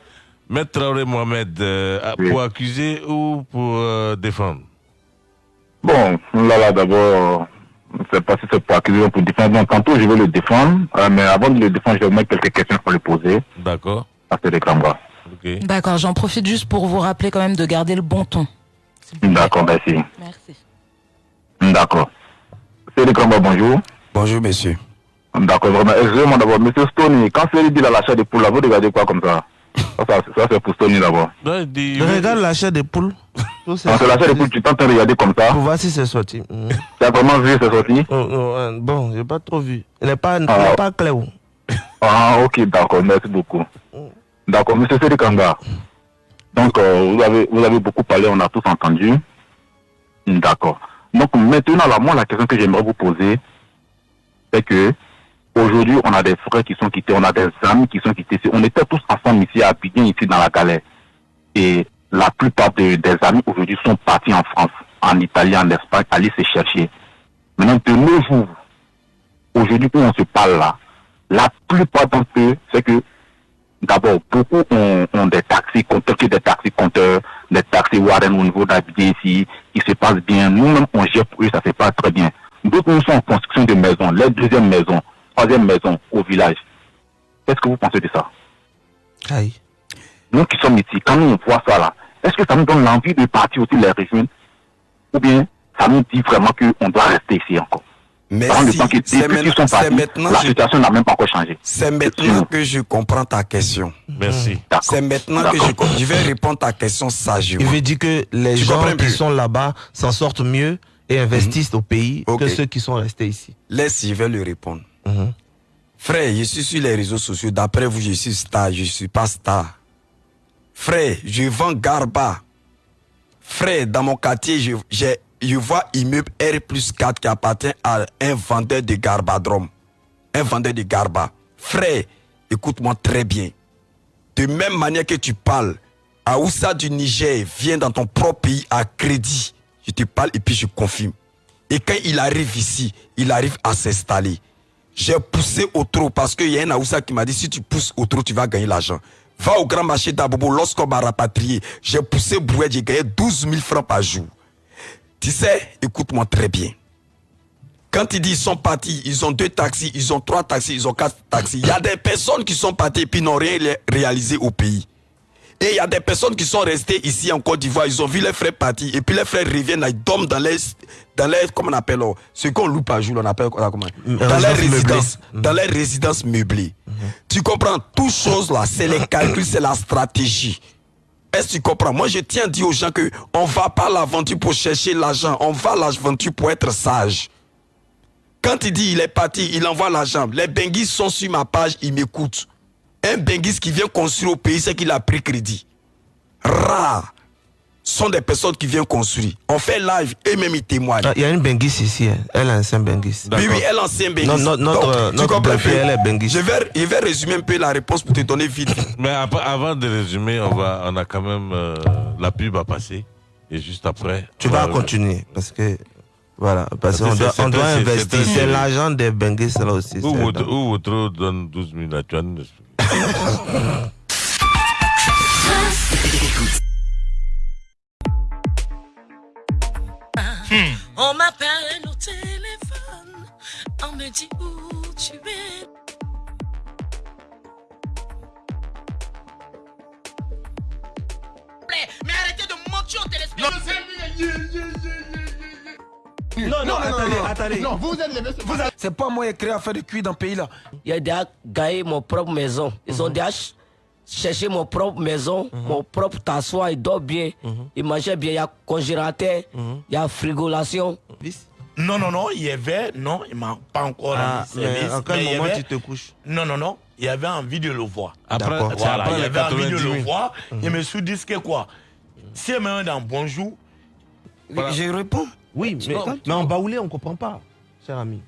Maître Traoré Mohamed, euh, Oui. pour accuser ou pour euh, défendre? Bon, là, là, d'abord, je ne sais pas si c'est pour accuser ou pour défendre. Donc, tantôt, je vais le défendre. euh, mais avant de le défendre, je vais mettre quelques questions pour le poser. D'accord. À ce réclame Ok. D'accord, j'en profite juste pour vous rappeler quand même de garder le bon ton. D'accord, merci. Merci. D'accord. C'est réclame bonjour. Bonjour, monsieur. D'accord, vraiment. Excusez-moi d'abord. Monsieur Stony, quand c'est dit l'achat de poules, là, vous regardez quoi comme ça? Ça, ça, ça, c'est pour Stony d'abord. Regarde l'achat des poules. Quand c'est l'achat de poules, tu t'entends regarder comme ça Pour voir si c'est sorti. Mhm. Tu as vraiment vu, c'est sorti? Oh, oh, euh, bon, j'ai pas trop vu. Il n'est pas, Ah. pas clair. Ah, ok, d'accord, merci beaucoup. D'accord, monsieur Sédikanga. Donc, euh, vous, avez, vous avez beaucoup parlé, on a tous entendu. D'accord. Donc, maintenant, là, moi, la question que j'aimerais vous poser, c'est que aujourd'hui, on a des frères qui sont quittés, on a des amis qui sont quittés. On était tous ensemble ici à Abidjan, ici dans la galère. Et la plupart de- des amis aujourd'hui sont partis en France, en Italie, en Espagne, aller se chercher. Maintenant, de nos jours, aujourd'hui où on se parle là, la plupart d'entre eux, c'est que d'abord, beaucoup ont, ont des taxis compteurs, des taxis compteurs, des taxis Warren au niveau d'Abidjan ici, qui se passent bien. Nous-mêmes, on gère pour eux, ça se passe très bien. D'autres, nous sont en construction de maisons, les deuxième maison, troisième maison au village. Qu'est-ce que vous pensez de ça? Aïe. Nous qui sommes ici, quand nous on voit ça là, est-ce que ça nous donne l'envie de partir aussi les rejoindre Ou bien ça nous dit vraiment qu'on doit rester ici encore? Mais si, c'est maintenant- c'est partis, maintenant la je- situation n'a même pas encore changé. C'est maintenant que je comprends ta question. Merci. C'est maintenant que je, je vais répondre à ta question sagement. Il veut dire que les Tu gens qui plus sont là-bas s'en sortent mieux et investissent au pays que ceux qui sont restés ici. Laisse, je vais lui répondre. Frère, je suis sur les réseaux sociaux. D'après vous, je suis star. Je suis pas star. Frère, je vends Garba. Frère, dans mon quartier, je, je vois immeuble R plus 4 qui appartient à un vendeur de Garbadrom. Un vendeur de Garba. Frère, écoute-moi très bien. De même manière que tu parles, Aoussa du Niger vient dans ton propre pays à crédit. Je te parle et puis je confirme. Et quand il arrive ici, il arrive à s'installer. J'ai poussé au trot parce qu'il y a un Aoussa qui m'a dit si tu pousses au trot, tu vas gagner l'argent. Va au grand marché d'Abobo lorsqu'on m'a rapatrié. J'ai poussé Brouet, j'ai gagné 12 000 francs par jour. Tu sais, écoute-moi très bien. Quand ils disent ils sont partis, ils ont deux taxis, ils ont trois taxis, ils ont quatre taxis. Il y a des personnes qui sont parties et puis n'ont rien ré- réalisé au pays. Et il y a des personnes qui sont restées ici en Côte d'Ivoire, ils ont vu les frères partir, et puis les frères reviennent, ils dorment dans les, dans les, comment on appelle, oh, ce qu'on loue par jour, on appelle comment? Dans les résidence résidences, meublée. dans les résidences meublées. Tu comprends, toutes choses là, c'est les calculs, c'est la stratégie. Est-ce que tu comprends? Moi, je tiens à dire aux gens que on va pas à l'aventure pour chercher l'argent, on va à l'aventure pour être sage. Quand il dit il est parti, il envoie l'argent. Les benguis sont sur ma page, ils m'écoutent. Un benguis qui vient construire au pays, c'est qu'il a pris crédit. Rares sont des personnes qui viennent construire. On fait live et même ils témoignent. Ah, Il y a une Benguis ici, hein. elle est ancien Benguis. Oui, oui, elle est ancien benguis. Non, non, notre, Donc, euh, tu notre peu? elle est benguis. Je vais, je vais résumer un peu la réponse pour te donner vite. [laughs] Mais après- avant de résumer, on, va, on a quand même euh, la pub à passer. Et juste après. Tu vas va- continuer parce que voilà parce qu'on doit, on doit investir. c'est- l'argent des Benguis là aussi. Où votre donne 12 000 là, tu expliquer. On m'appelle au téléphone, on me dit où tu es. Mais arrêtez de mentir au téléspectateur. Non, non, attendez, attendez. Non, vous êtes les vous êtes- C'est pas moi qui ai créé à faire de cuir dans le pays là. Il a déjà gagné mon propre maison. Ils ont déjà ch- cherché mon propre maison, mon propre t'asseoir, il dort bien, il mangeait bien, il y a congélateur, il y a frigolation. Non, non, non, il y avait, non, il m'a pas encore Ah, rendu service. mais en quel il moment avait- tu te couches Non, non, non, il y avait envie de le voir. Après- Voilà, après il y avait envie de 90 le 000. voir. Je me suis dit que quoi? Si maintenant dans Bonjour, Je réponds. Oui, mais, mais en baoulé on comprend pas, cher ami.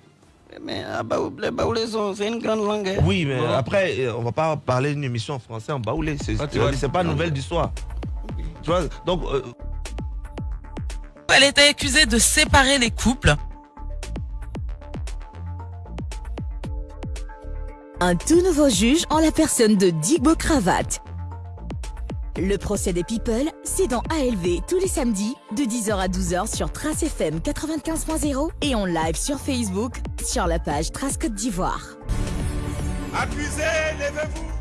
Mais ah, les Baoulés, c'est une grande langue. hein. Oui, mais Bon. après euh, on va pas parler d'une émission en français en baoulé. C'est Ah, tu vois. c'est pas nouvelle du soir. Tu vois donc euh, Elle était accusée de séparer les couples. Un tout nouveau juge en la personne de Digbo Cravate. Le procès des People, c'est dans ALV tous les samedis de 10h à 12h sur Trace FM 95.0 et en live sur Facebook sur la page Trace Côte d'Ivoire. levez-vous.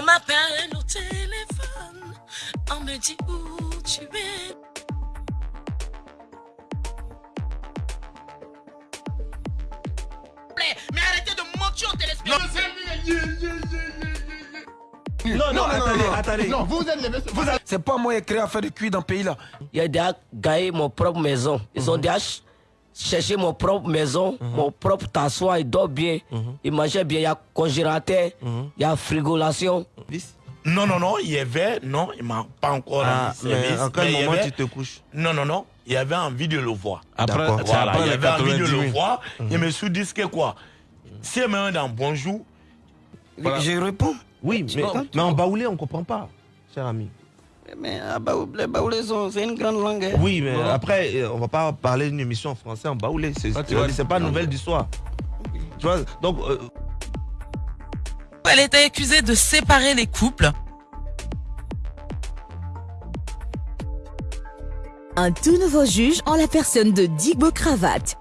On m'appelle au téléphone, on me dit où tu es. Mais arrêtez de mentir au téléspectateur. non, non, attendez, attendez. Non, vous êtes les vous êtes- C'est pas moi qui ai créé à faire de cuir dans le pays là. Il a déjà gagné mon propre maison. Ils ont déjà ch- cherché mon propre maison, mon propre tassoir, il dort bien, il mangeait bien, il y a congélateur, il y a frigolation. Non, non, non, il y avait, non, il m'a pas encore Ah, service. en quel il moment avait- tu te couches Non, non, non, il y avait envie de le voir. Après, Voilà, il y avait envie de 90 le 000. voir. Je me suis dit que quoi? Si maintenant dans bonjour, Je réponds. Oui, mais, mais en baoulé, on comprend pas, cher ami. Mais ah, c'est une grande langue. hein. Oui, mais après, euh, on va pas parler d'une émission en français en baoulé. C'est Ah, tu vois, c'est pas nouvelle du soir. Tu vois, donc, euh, Elle était accusée de séparer les couples. Un tout nouveau juge en la personne de Digbo Cravate.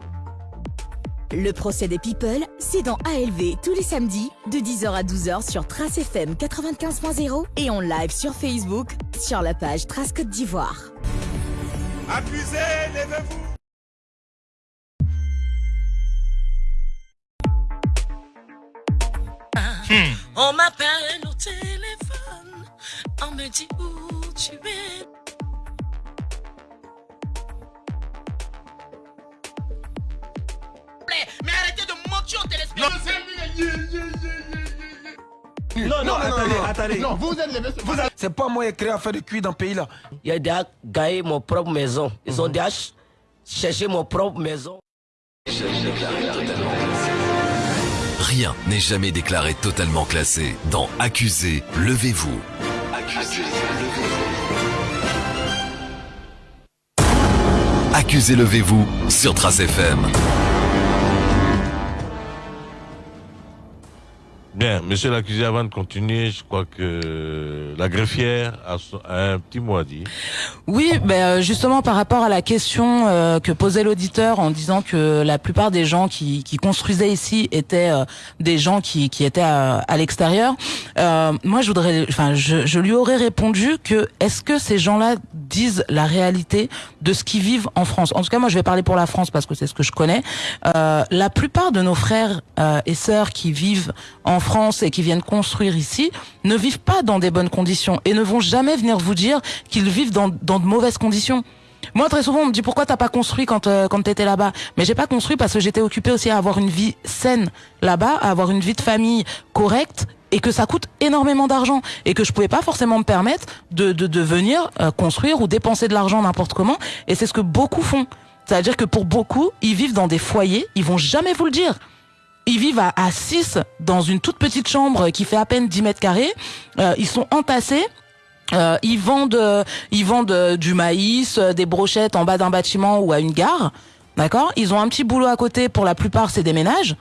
Le procès des People, c'est dans ALV tous les samedis de 10h à 12h sur Trace FM 95.0 et en live sur Facebook sur la page Trace Côte d'Ivoire. Accusé, levez-vous. On m'appelle au téléphone, on me dit où tu es. Mais arrêtez de mentir au téléspectateur. Non, non, attendez, attendez. Non, vous êtes les vous êtes- C'est pas moi qui ai créé à faire de cuir dans le pays là. Il a déjà gagné mon propre maison. Ils ont déjà ch- cherché mon propre maison. Rien n'est jamais déclaré totalement classé. Dans Accusé, levez-vous. Accusé, levez-vous. Accusé, levez-vous sur Trace FM. Bien, monsieur l'accusé, avant de continuer, je crois que la greffière a, un petit mot à dire. Oui, ben euh, justement par rapport à la question euh, que posait l'auditeur en disant que la plupart des gens qui, construisaient ici étaient euh, des gens qui, étaient à, l'extérieur. moi, je voudrais, enfin, je, lui aurais répondu que est-ce que ces gens-là disent la réalité de ce qu'ils vivent en France? En tout cas, moi, je vais parler pour la France parce que c'est ce que je connais. La plupart de nos frères et sœurs qui vivent en France et qui viennent construire ici ne vivent pas dans des bonnes conditions et ne vont jamais venir vous dire qu'ils vivent dans, dans de mauvaises conditions. Moi, très souvent, on me dit pourquoi t'as pas construit quand euh, quand t'étais là-bas? Mais j'ai pas construit parce que j'étais occupée aussi à avoir une vie saine là-bas, à avoir une vie de famille correcte et que ça coûte énormément d'argent et que je pouvais pas forcément me permettre de de, venir euh, construire ou dépenser de l'argent n'importe comment. Et c'est ce que beaucoup font. C'est-à-dire que pour beaucoup, ils vivent dans des foyers, ils vont jamais vous le dire. Ils vivent à, à 6 dans une toute petite chambre qui fait à peine 10 mètres carrés. Euh, ils sont entassés. Euh, ils vendent, euh, ils vendent du maïs, des brochettes en bas d'un bâtiment ou à une gare. D'accord? Ils ont un petit boulot à côté. Pour la plupart, c'est des ménages.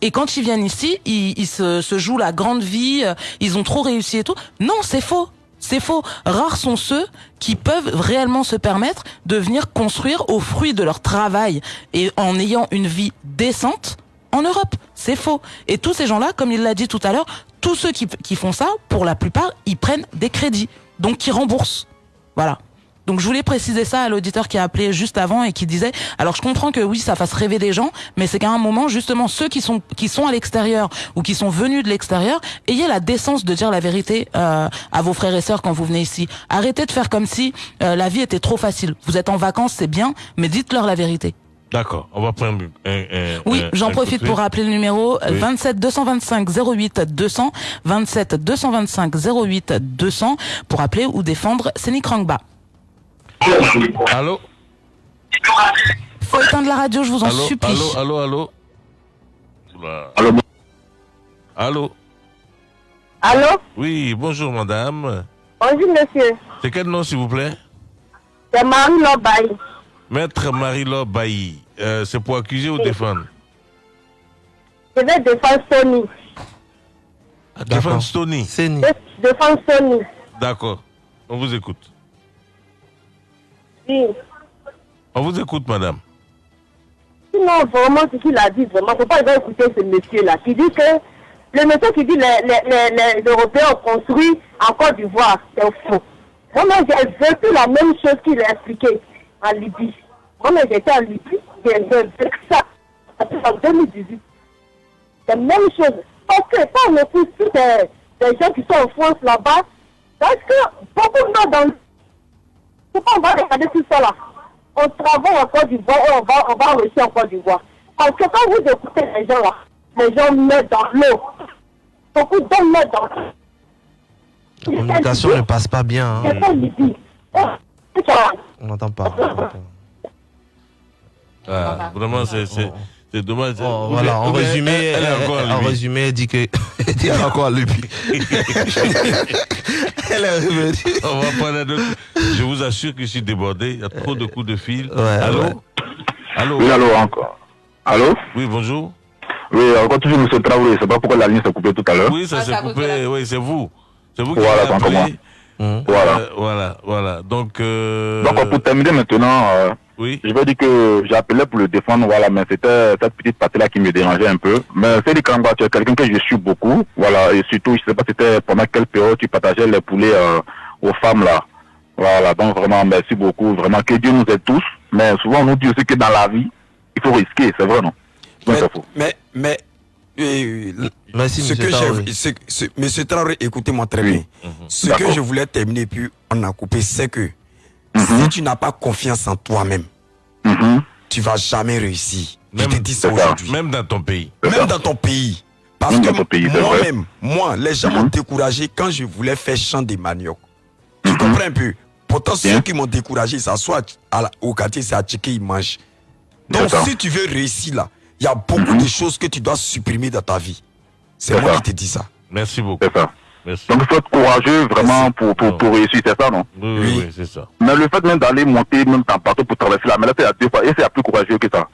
Et quand ils viennent ici, ils, se, se jouent la grande vie. Ils ont trop réussi et tout. Non, c'est faux. C'est faux. Rares sont ceux qui peuvent réellement se permettre de venir construire au fruit de leur travail et en ayant une vie décente en Europe. C'est faux. Et tous ces gens-là, comme il l'a dit tout à l'heure, tous ceux qui, qui font ça, pour la plupart, ils prennent des crédits. Donc, qui remboursent. Voilà. Donc je voulais préciser ça à l'auditeur qui a appelé juste avant et qui disait alors je comprends que oui ça fasse rêver des gens mais c'est qu'à un moment justement ceux qui sont qui sont à l'extérieur ou qui sont venus de l'extérieur ayez la décence de dire la vérité euh, à vos frères et sœurs quand vous venez ici arrêtez de faire comme si euh, la vie était trop facile vous êtes en vacances c'est bien mais dites-leur la vérité D'accord, on va prendre un. un- oui, j'en profite pour rappeler le numéro euh, Oui. 27 225 08 200 27 225 08 200 pour appeler ou défendre Sénic Rangba. Allô? Faut éteindre la radio, je vous en Allô, supplie. allô, allô, allô? Oula. Allô Allô? Oui, bonjour madame. Bonjour monsieur, C'est quel nom s'il vous plaît? C'est Marie Lobaï. Maître Marie-Laure Bailly. Euh, c'est pour accuser ou défendre? Je vais défendre Sony. Ah, Défendre Stony. Je défends Sony. D'accord. On vous écoute. Oui. On vous écoute, madame. Sinon, vraiment, ce qu'il a dit, vraiment, faut pas écouter ce monsieur-là qui dit que le monsieur qui dit les, les, les, les Européens ont construit en Côte d'Ivoire, c'est faux. Moi-même, j'ai vécu la même chose qu'il a expliqué en Libye. Moi-même, j'étais en Libye, j'ai vécu ça en 2018. C'est la même chose. Parce que quand on écoute toutes ces, les gens qui sont en France là-bas. Parce que beaucoup de gens dans pourquoi on va regarder tout ça là On travaille en Côte d'Ivoire et on va, on va réussir en Côte d'Ivoire. Parce que quand vous écoutez les gens là, les gens mettent dans l'eau. Beaucoup d'hommes mettent dans l'eau. La communication ne passe pas bien. hein. Oh. On n'entend pas. Ah, vraiment, c'est c'est- c'est dommage. Oh, voilà, en résumé, elle, en résumé, elle dit que elle dit encore à Libye. [laughs] Elle est revenue. On va parler d'autres. Je vous assure que je suis débordé. Il y a trop de coups de fil. Ouais, allô ouais. Allô? Oui, allô, encore. Allô? Oui, bonjour. Oui, encore toujours M. Traoré. C'est pas pourquoi la ligne s'est coupée tout à l'heure. Oui, ça s'est coupé. Oui, c'est vous. C'est vous qui Voilà, m'avez c'est encore appelé. Voilà. Euh, voilà, voilà. Donc, euh, Donc, pour terminer maintenant, euh, oui. je vais dire que j'appelais pour le défendre, voilà, mais c'était cette petite partie-là qui me dérangeait un peu. Mais c'est Kamba, tu es quelqu'un que je suis beaucoup, voilà, et surtout, je sais pas c'était pendant quelle période tu partageais les poulets euh, aux femmes, là. Voilà, donc vraiment, merci beaucoup, vraiment, que Dieu nous aide tous. Mais souvent, on nous dit aussi que dans la vie, il faut risquer, c'est vrai, non? C'est faux. Mais, Merci, ce monsieur que Traoré. ce- ce- monsieur Traoré, écoutez-moi très bien. Ce que je voulais terminer, puis on a coupé, c'est que Mhm. si tu n'as pas confiance en toi-même, tu vas jamais réussir. je te dis ça aujourd'hui. Même dans ton pays. Même dans ton pays. Parce Même que moi-même, moi, les gens m'ont découragé quand je voulais faire champ des manioc. Tu comprends un peu? Pourtant, ceux qui m'ont découragé, ça soit à la- au quartier, c'est à checker, ils mangent. Donc, si tu veux réussir là, il y a beaucoup de choses que tu dois supprimer dans ta vie. C'est moi ça. qui te dis ça. Merci beaucoup. C'est ça. Merci. Donc, il faut être courageux, vraiment, pour, pour, pour réussir, c'est ça, non? Oui, oui, oui, c'est ça. Mais le fait même d'aller monter même dans bateau pour traverser la mer, c'est à deux fois. Et c'est à plus courageux que ça.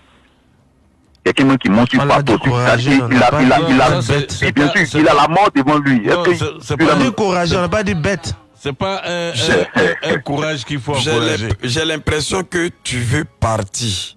Il y a quelqu'un qui monte sur le bateau, courageux, il a, il a, il a, il a, bien sûr, il a la mort devant lui. C'est- tu pas- dit courageux, on n'a pas dit bête. C'est pas un, un- un- un courage qu'il faut encourager. J'ai l'impression que tu veux partir.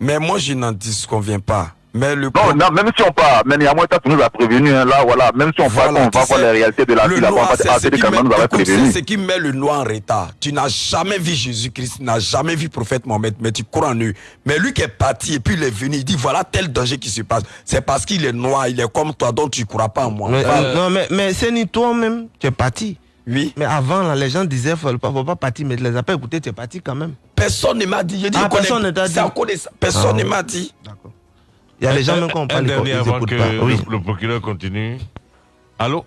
Mais moi, je n'en disconviens pas. Mais le Non, non, même si on part, mais néanmoins, tu nous a prévenu, hein, là, voilà, même si on part, Voilà, on tu va voir les réalités de la vie, là, on va c'est dire, ah, ce c'est quand même ce qui met le noir en retard. Tu n'as jamais vu Jésus-Christ, tu n'as jamais vu prophète Mohamed, mais tu crois en eux. Mais lui qui est parti et puis il est venu, il dit voilà tel danger qui se passe. C'est parce qu'il est noir, il est comme toi, donc tu ne crois pas en moi. Mais, euh, non, mais, mais c'est ni toi-même, tu es parti. Oui. Mais avant, là, les gens disaient, faut pas, faut pas partir, mais tu les as pas écoutés, tu es parti quand même. Personne ne m'a dit. Je dis, Ah, personne ne t'a dit. Personne Ah. ne m'a dit. Il y a les gens même quand on un parle, ils avant que pas. Oui. le, procureur continue. Allô?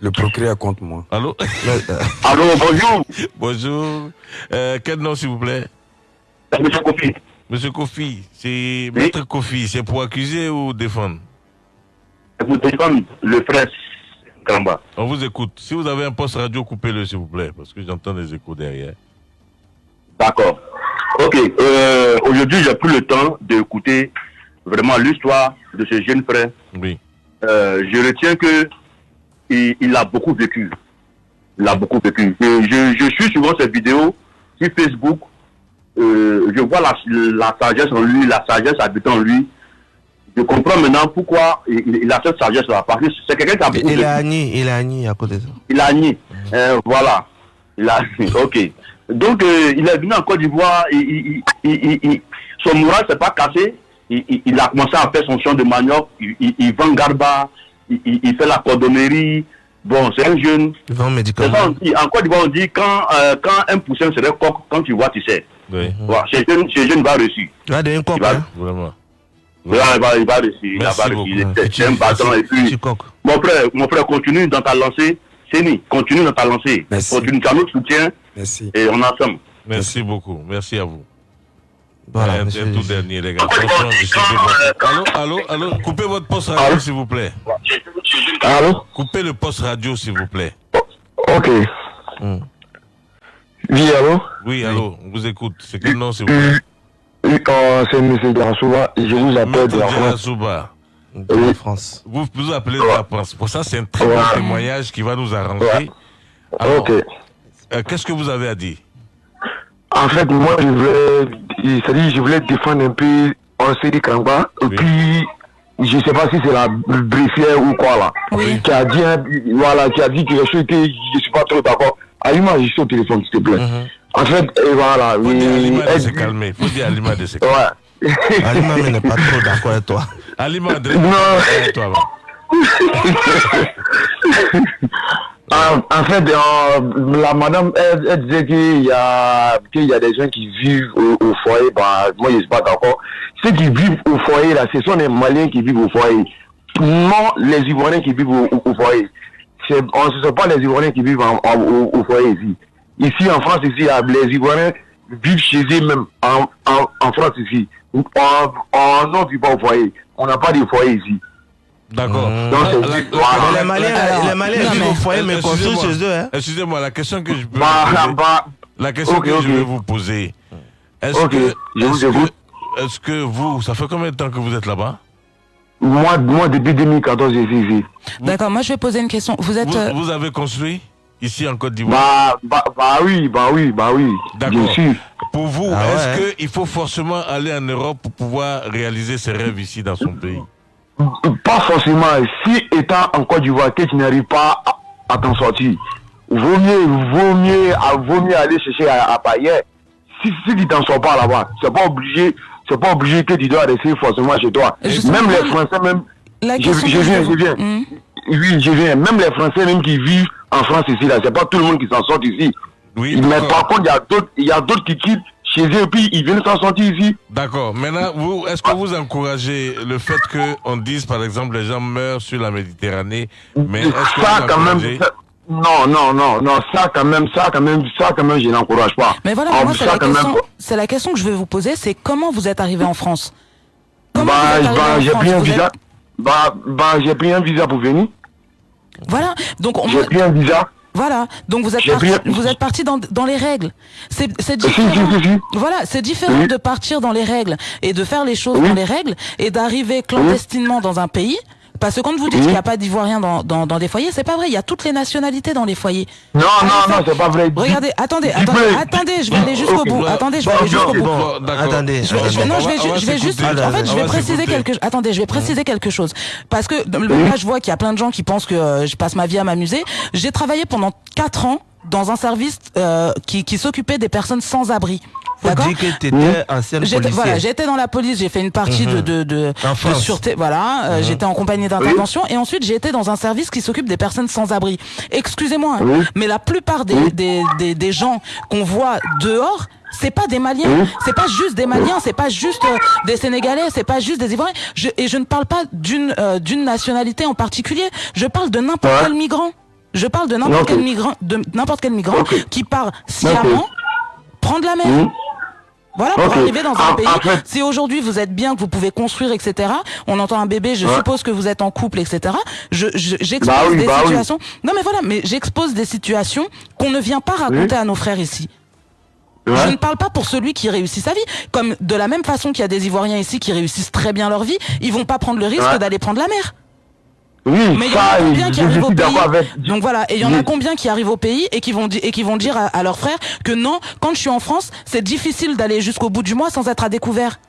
Le procureur contre moi. Allô? [laughs] Allô, bonjour. Bonjour. Euh, quel nom, s'il vous plaît? Monsieur Kofi. Monsieur Kofi. C'est Maître Kofi. C'est pour accuser ou défendre? Vous défendre le frère Kamba. On vous écoute. Si vous avez un poste radio, coupez-le, s'il vous plaît, parce que j'entends des échos derrière. D'accord. Ok. Euh, Aujourd'hui, j'ai pris le temps d'écouter vraiment l'histoire de ce jeune frère. Oui. Euh, je retiens que il, il a beaucoup vécu. Il a beaucoup vécu. Je, je suis souvent ces vidéos sur Facebook. Euh, je vois la, la sagesse en lui, la sagesse habitant en lui. Je comprends maintenant pourquoi il, il a cette sagesse-là. Parce que c'est quelqu'un qui a beaucoup Il vécu. est agni, il est agni à côté de ça. Il a nié. Voilà. Il a Ok. Donc, euh, il est venu en Côte d'Ivoire. Il, il, il, il- il- son moral s'est pas cassé. Il, il- il a commencé à faire son champ de manioc. Il, il- il vend garba. Il, il- il fait la cordonnerie. Bon, c'est un jeune. Il vend médicaments. ça, on dit. En Côte d'Ivoire, on dit quand, euh, quand un poussin serait coq, quand tu vois, tu sais. Oui. Voilà, ce jeune, ce jeune va réussir. Il va devenir coq, Il va- hein. Vraiment. il va, il va, il va réussir. Il Merci va réussir. C'est- un bâton. Et puis, mon frère, mon frère, continue dans ta lancée. Séni, continue dans ta lancée. Continue, tu as notre soutien. Merci. Et on est ensemble. Merci beaucoup. Merci à vous. Voilà, un, monsieur un tout dernier, les gars. Attention, je suis devant. Allô, allô, allô. Coupez votre poste radio, s'il vous plaît. Allô? Coupez le poste radio, s'il vous plaît. Ok. Oui, allô? Oui, allô, on vous écoute. C'est quel nom, s'il vous plaît? Oui, euh, c'est M. Garasouba je vous appelle de la France. De la France. Vous vous appelez de la France. Pour ça, c'est un très bon Ouais. témoignage qui va nous arranger. Alors, Ok. Euh, qu'est-ce que vous avez à dire En fait, moi, je voulais, c'est-à-dire, je voulais défendre un peu Ansedi Kangba. Et puis, je sais pas si c'est la briefière ou quoi, là. Qui a dit, voilà, qui a dit quelque chose que je suis pas trop d'accord. Allume juste au téléphone, s'il te plaît. En fait, et voilà. Faut dire Alima de elle- se calmer. Faut dire Alima de se calmer. Ouais. [laughs] Alima mais n'est pas trop d'accord avec toi. Alima, de Non. [laughs] avec toi. [laughs] En, en fait, euh, la madame, elle, elle disait qu'il y a, qu'il y a des gens qui vivent au, au foyer. Bah, moi, je ne suis pas d'accord. Ceux qui vivent au foyer, là, ce sont les Maliens qui vivent au foyer. Non, les Ivoiriens qui vivent au, au- foyer. On- ne sont pas les Ivoiriens qui vivent en- au, foyer ici. Ici, en France, ici, les Ivoiriens vivent chez eux même. En, en, en France, ici. On, on, on ne vit pas au foyer. On n'a pas de foyer ici. D'accord. Donc, c'est les Maliens, les vivent au foyer, mais construisent chez eux. Hein. Excusez-moi, la question que je peux Bah, vous poser, bah, la question que je vais vous poser, est-ce que, est-ce que, vous, ça fait combien de temps que vous êtes là-bas? Moi, moi, depuis 2014, je suis ici. D'accord, moi je vais poser une question. Vous êtes. vous, euh, vous avez construit ici en Côte d'Ivoire? Bah, bah, bah oui, bah oui, bah oui. D'accord. Pour vous, Ah est-ce ouais. qu'il faut forcément aller en Europe pour pouvoir réaliser ses rêves ici dans son pays? Pas forcément. Si étant en Côte d'Ivoire, que tu n'arrives pas à, à t'en sortir, vaut mieux, vaut mieux, à- vaut mieux aller chercher à, à. Si, si tu t'en sors pas là-bas, c'est pas obligé, c'est pas obligé que tu dois rester forcément chez toi. Justement, Même les Français, même. Je, viens, je viens. Hmm? Oui, je viens. Même les Français, même qui vivent en France ici, là, c'est pas tout le monde qui s'en sort ici. Oui, Mais par contre, il y a d'autres, il y a d'autres qui quittent chez eux et puis ils viennent s'en sortir ici. D'accord. Maintenant, vous, est-ce que vous encouragez le fait qu'on dise, par exemple, les gens meurent sur la Méditerranée, mais est-ce que ça vous quand même ça- non non non non ça quand même ça quand même ça quand même je n'encourage pas. Mais voilà, Ah, moi c'est ça, la, même, c'est la question que je vais vous poser, c'est comment vous êtes arrivé en France? Comment bah, bah, j'ai pris un êtes- visa. bah bah j'ai pris un visa pour venir. Voilà, donc on- j'ai pris un visa Voilà, donc vous êtes parti, vous êtes parti dans, dans les règles. C'est différent. Voilà, c'est différent Oui. de partir dans les règles et de faire les choses Oui. dans les règles et d'arriver clandestinement dans un pays. Parce que quand vous dites Oui. qu'il n'y a pas d'Ivoiriens dans, dans, dans des foyers, c'est pas vrai. Il y a toutes les nationalités dans les foyers. non Allez, non non c'est pas vrai Regardez, attendez, attendez, attendez, je vais aller jusqu'au bout. Attendez, je vais Bon, aller jusqu'au bout. Bon. Attendez, Je vais, je vais- On non, je vais, je juste, en fait, je vais va préciser quelque, attendez, je vais préciser quelque chose. Parce que, là, je vois qu'il y a plein de gens qui pensent que euh, je passe ma vie à m'amuser. J'ai travaillé pendant quatre ans dans un service euh, qui, qui s'occupait des personnes sans abri. Que tu étais ancienne J'étais- policière. Voilà, j'étais dans la police, j'ai fait une partie de, Mhm. de, de, de sûreté, voilà, euh, Mhm. j'étais en compagnie d'intervention et ensuite j'ai été dans un service qui s'occupe des personnes sans abri. Excusez-moi, hein, Oui. mais la plupart des, des, des, des gens qu'on voit dehors, c'est pas des Maliens, c'est pas juste des Maliens, c'est pas juste euh, des Sénégalais, c'est pas juste des Ivoiriens. Je, et je ne parle pas d'une euh, d'une nationalité en particulier, je parle de n'importe Ouais. quel migrant. Je parle de n'importe quel migrant, de n'importe quel migrant qui part sciemment prendre la mer. Voilà, pour arriver dans un En- pays. Si aujourd'hui vous êtes bien, que vous pouvez construire, etc. On entend un bébé, je Ouais. suppose que vous êtes en couple, etc. Je, je- j'expose Bah oui, des bah oui. situations. Non mais voilà, mais j'expose des situations qu'on ne vient pas raconter à nos frères ici. Je ne parle pas pour celui qui réussit sa vie. Comme de la même façon qu'il y a des Ivoiriens ici qui réussissent très bien leur vie, ils vont pas prendre le risque Ouais. d'aller prendre la mer. Oui Mais il y en a combien qui arrivent au pays avec Donc voilà, et il y en a combien qui arrivent au pays et qui vont di- et qui vont dire à, à leurs frères que non, quand je suis en France, c'est difficile d'aller jusqu'au bout du mois sans être à découvert.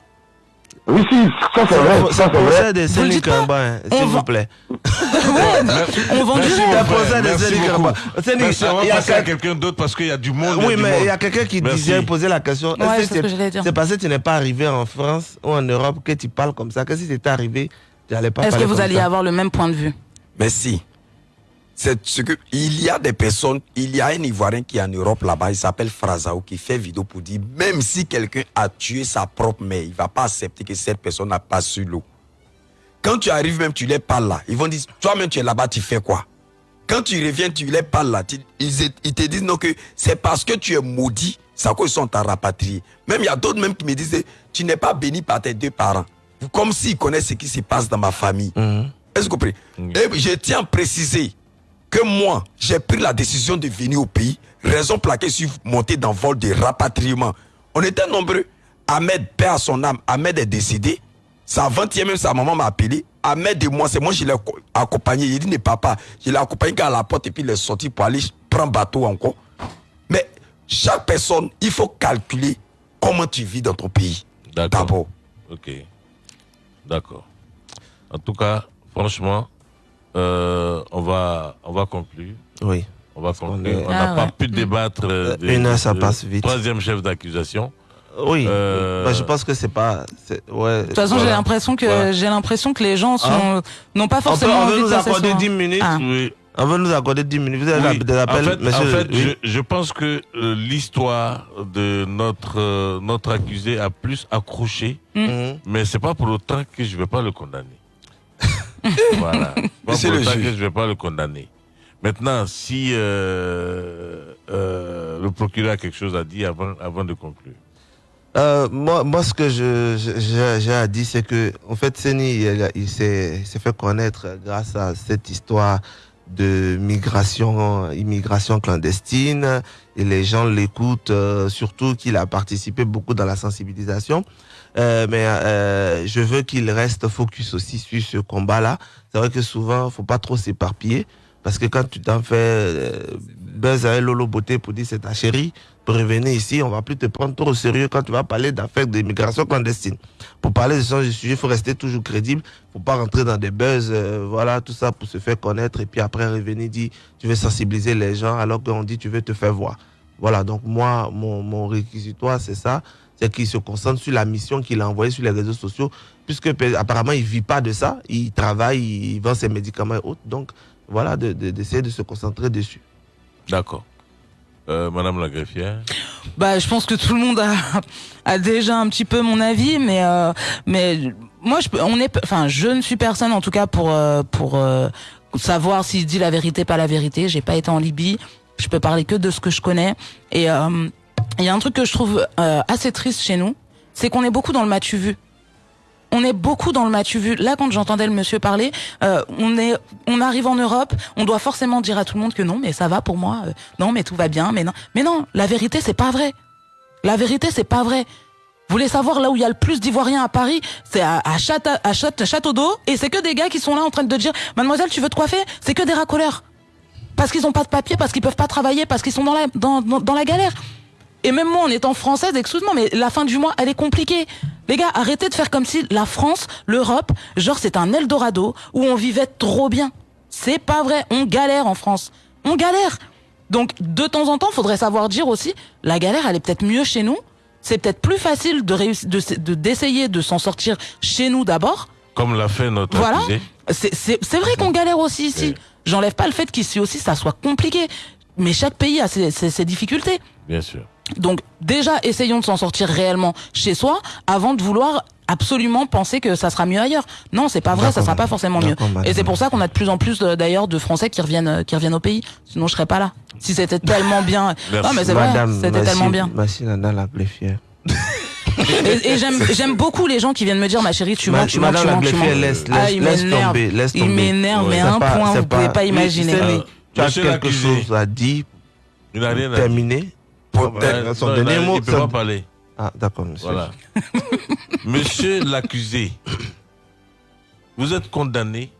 oui si ça c'est vrai ça c'est vrai de Vous le Séné dites pas Kamba, hein, On s'il va- vous plaît. [laughs] Ouais, on vend du rêve. on va il y a passer à quel- quelqu'un d'autre parce qu'il y a du monde. Oui, du mais il y a quelqu'un qui disait, posait la question. C'est parce que tu n'es pas arrivé en France ou en Europe que tu parles comme ça, que si c'était arrivé, pas Est-ce que vous comme alliez ça. avoir le même point de vue? Merci. C'est ce que il y a des personnes, il y a un Ivoirien qui est en Europe là-bas, il s'appelle Frazao, qui fait vidéo pour dire même si quelqu'un a tué sa propre mère, il va pas accepter que cette personne n'a pas su l'eau. Quand tu arrives même, tu les parles là, ils vont dire toi-même tu es là-bas, tu fais quoi? Quand tu reviens, tu les parles là, tu- ils, ils te disent non que c'est parce que tu es maudit, c'est à cause qu'ils sont à rapatrier. Même il y a d'autres même qui me disent tu n'es pas béni par tes deux parents. Comme s'ils connaissent ce qui se passe dans ma famille. Mhm. Est-ce que vous comprenez Et je tiens à préciser que moi, j'ai pris la décision de venir au pays, raison pour laquelle je suis monté dans le vol de rapatriement. On était nombreux. Ahmed, père à son âme, Ahmed est décédé. Sa 20e, même sa maman m'a appelé. Ahmed et moi, c'est moi qui l'ai acco- accompagné. Il dit, ne papa, je l'ai accompagné à la porte et puis il est sorti pour aller prendre bateau encore. Mais chaque personne, il faut calculer comment tu vis dans ton pays. D'abord. Ok. D'accord. En tout cas, franchement, euh, on va on va conclure. Oui. On va conclure. On n'a Ah pas ouais. pu débattre. euh, Euh, des- une heure, ça de- passe vite. Troisième chef d'accusation. Oui. Euh, Bah, je pense que c'est pas. Ouais. De toute façon, j'ai l'impression que j'ai l'impression que les gens sont Hein n'ont pas On, peut, forcément on envie veut de nous passer accorder sur- 10 minutes. Ah. Oui. On veut nous accorder 10 minutes. Vous avez Oui. des appels, en fait, monsieur en fait, oui. je, je pense que euh, l'histoire de notre euh, notre accusé a plus accroché, Mhm. mais c'est pas pour autant que je vais pas le condamner. [laughs] voilà. Pas pour le autant que je vais pas le condamner. Maintenant, si euh, euh, le procureur a quelque chose à dire avant avant de conclure. Euh, moi, moi, ce que je, j'ai à dire, c'est que, en fait, Seni, il s'est fait connaître grâce à cette histoire de migration, immigration clandestine, et les gens l'écoutent, euh, surtout qu'il a participé beaucoup dans la sensibilisation. Euh, mais euh, je veux qu'il reste focus aussi sur ce combat-là. C'est vrai que souvent, faut pas trop s'éparpiller. Parce que quand tu t'en fais euh, buzz avec Lolo Beauté pour dire c'est ta chérie, revenir ici, on va plus te prendre trop au sérieux quand tu vas parler d'affaires d'immigration clandestine. Pour parler de ce genre de sujet, il faut rester toujours crédible. faut pas rentrer dans des buzz, euh, voilà, tout ça pour se faire connaître et puis après revenir dire tu veux sensibiliser les gens alors qu'on dit tu veux te faire voir. Voilà, donc moi, mon, mon réquisitoire, c'est ça. C'est qu'il se concentre sur la mission qu'il a envoyée sur les réseaux sociaux, puisque apparemment il vit pas de ça, il travaille, il vend ses médicaments et autres. Donc voilà, de- de- d'essayer de, se concentrer dessus. D'accord. Euh, Madame la greffière. Bah, je pense que tout le monde a, déjà un petit peu mon avis, mais euh, mais moi, je, on est, enfin, je ne suis personne en tout cas pour euh, pour euh, savoir s'il dit la vérité, pas la vérité. J'ai pas été en Libye, je peux parler que de ce que je connais. Et euh, il y a un truc que je trouve assez triste chez nous, c'est qu'on est beaucoup dans le matu vu. On est beaucoup dans le matu vu. Là, quand j'entendais le monsieur parler, euh, on est, on arrive en Europe, on doit forcément dire à tout le monde que non, mais ça va pour moi. euh, non, mais tout va bien. Mais non, mais non. La vérité, c'est pas vrai. La vérité, c'est pas vrai. Vous voulez savoir là où il y a le plus d'Ivoiriens à Paris? C'est à, à, Châte- à Châte- Château d'eau, et c'est que des gars qui sont là en train de dire, Mademoiselle, tu veux te coiffer? C'est que des racoleurs. Parce qu'ils ont pas de papier, parce qu'ils peuvent pas travailler, parce qu'ils sont dans la, dans, dans la galère. Et même moi, en étant française, excuse-moi, mais la fin du mois, elle est compliquée. Les gars, arrêtez de faire comme si la France, l'Europe, genre c'est un Eldorado où on vivait trop bien. C'est pas vrai. On galère en France. On galère. Donc, de temps en temps, faudrait savoir dire aussi, la galère, elle est peut-être mieux chez nous. C'est peut-être plus facile de réussir, de, de- d'essayer de s'en sortir chez nous d'abord. Comme l'a fait notre Voilà. accusé. C'est, c'est, c'est vrai qu'on galère aussi ici. J'enlève pas le fait qu'ici aussi ça soit compliqué. Mais chaque pays a ses, ses- ses difficultés. Bien sûr. Donc déjà, essayons de s'en sortir réellement chez soi avant de vouloir absolument penser que ça sera mieux ailleurs. Non, c'est pas vrai, ça sera pas forcément mieux. Madame. Et c'est pour ça qu'on a de plus en plus de- d'ailleurs de Français qui reviennent euh, qui reviennent au pays. Sinon, je serais pas là. Si c'était [laughs] tellement bien. Non, mais c'est vrai, c'était tellement bien. Merci Nana la Gléfière. Et, et [laughs] j'aime beaucoup les gens qui viennent me dire ma chérie, tu mens, tu mens, Madame tu mens, tu mens. Gléfière, laisse- Ah, laisse- il laisse m'énerve. tomber, laisse Il m'énerve, mais à un pas- point, vous pouvez pas Oui, imaginer. Stéphanie, tu as quelque chose à dire Il Son non, il a- dernier mot, il peut ça- pas parler. Ah, d'accord, monsieur. Voilà. [laughs] Monsieur l'accusé, vous êtes condamné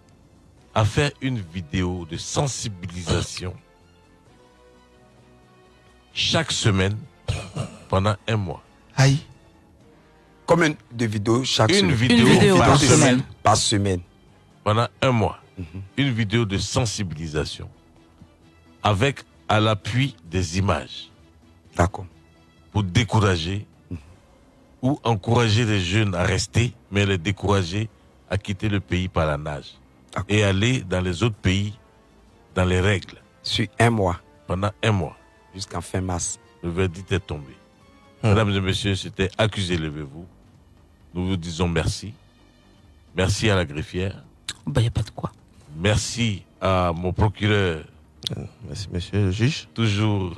à faire une vidéo de sensibilisation chaque semaine pendant un mois. Aïe. Combien de vidéos chaque Une semaine vidéo Une vidéo par par semaine. Par semaine. Pendant un mois. Une vidéo de sensibilisation. Avec à l'appui des images. D'accord. Pour décourager ou encourager les jeunes à rester, mais les décourager à quitter le pays par la nage. Et aller dans les autres pays dans les règles. Sur un mois. Pendant un mois. Jusqu'en fin mars. Le verdict est tombé. Mesdames et messieurs, c'était Accusé, levez-vous. Nous vous disons merci. Merci à la greffière. Bah, y a pas de quoi. Merci à mon procureur. Merci, monsieur le juge. Toujours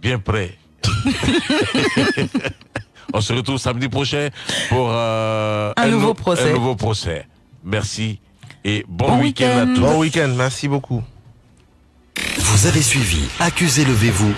bien prêt. [laughs] On se retrouve samedi prochain pour euh, Un nouveau nou- procès. un nouveau procès. Merci et bon, Bon week-end à tous. Bon week-end, merci beaucoup. Vous avez suivi Accusé, levez-vous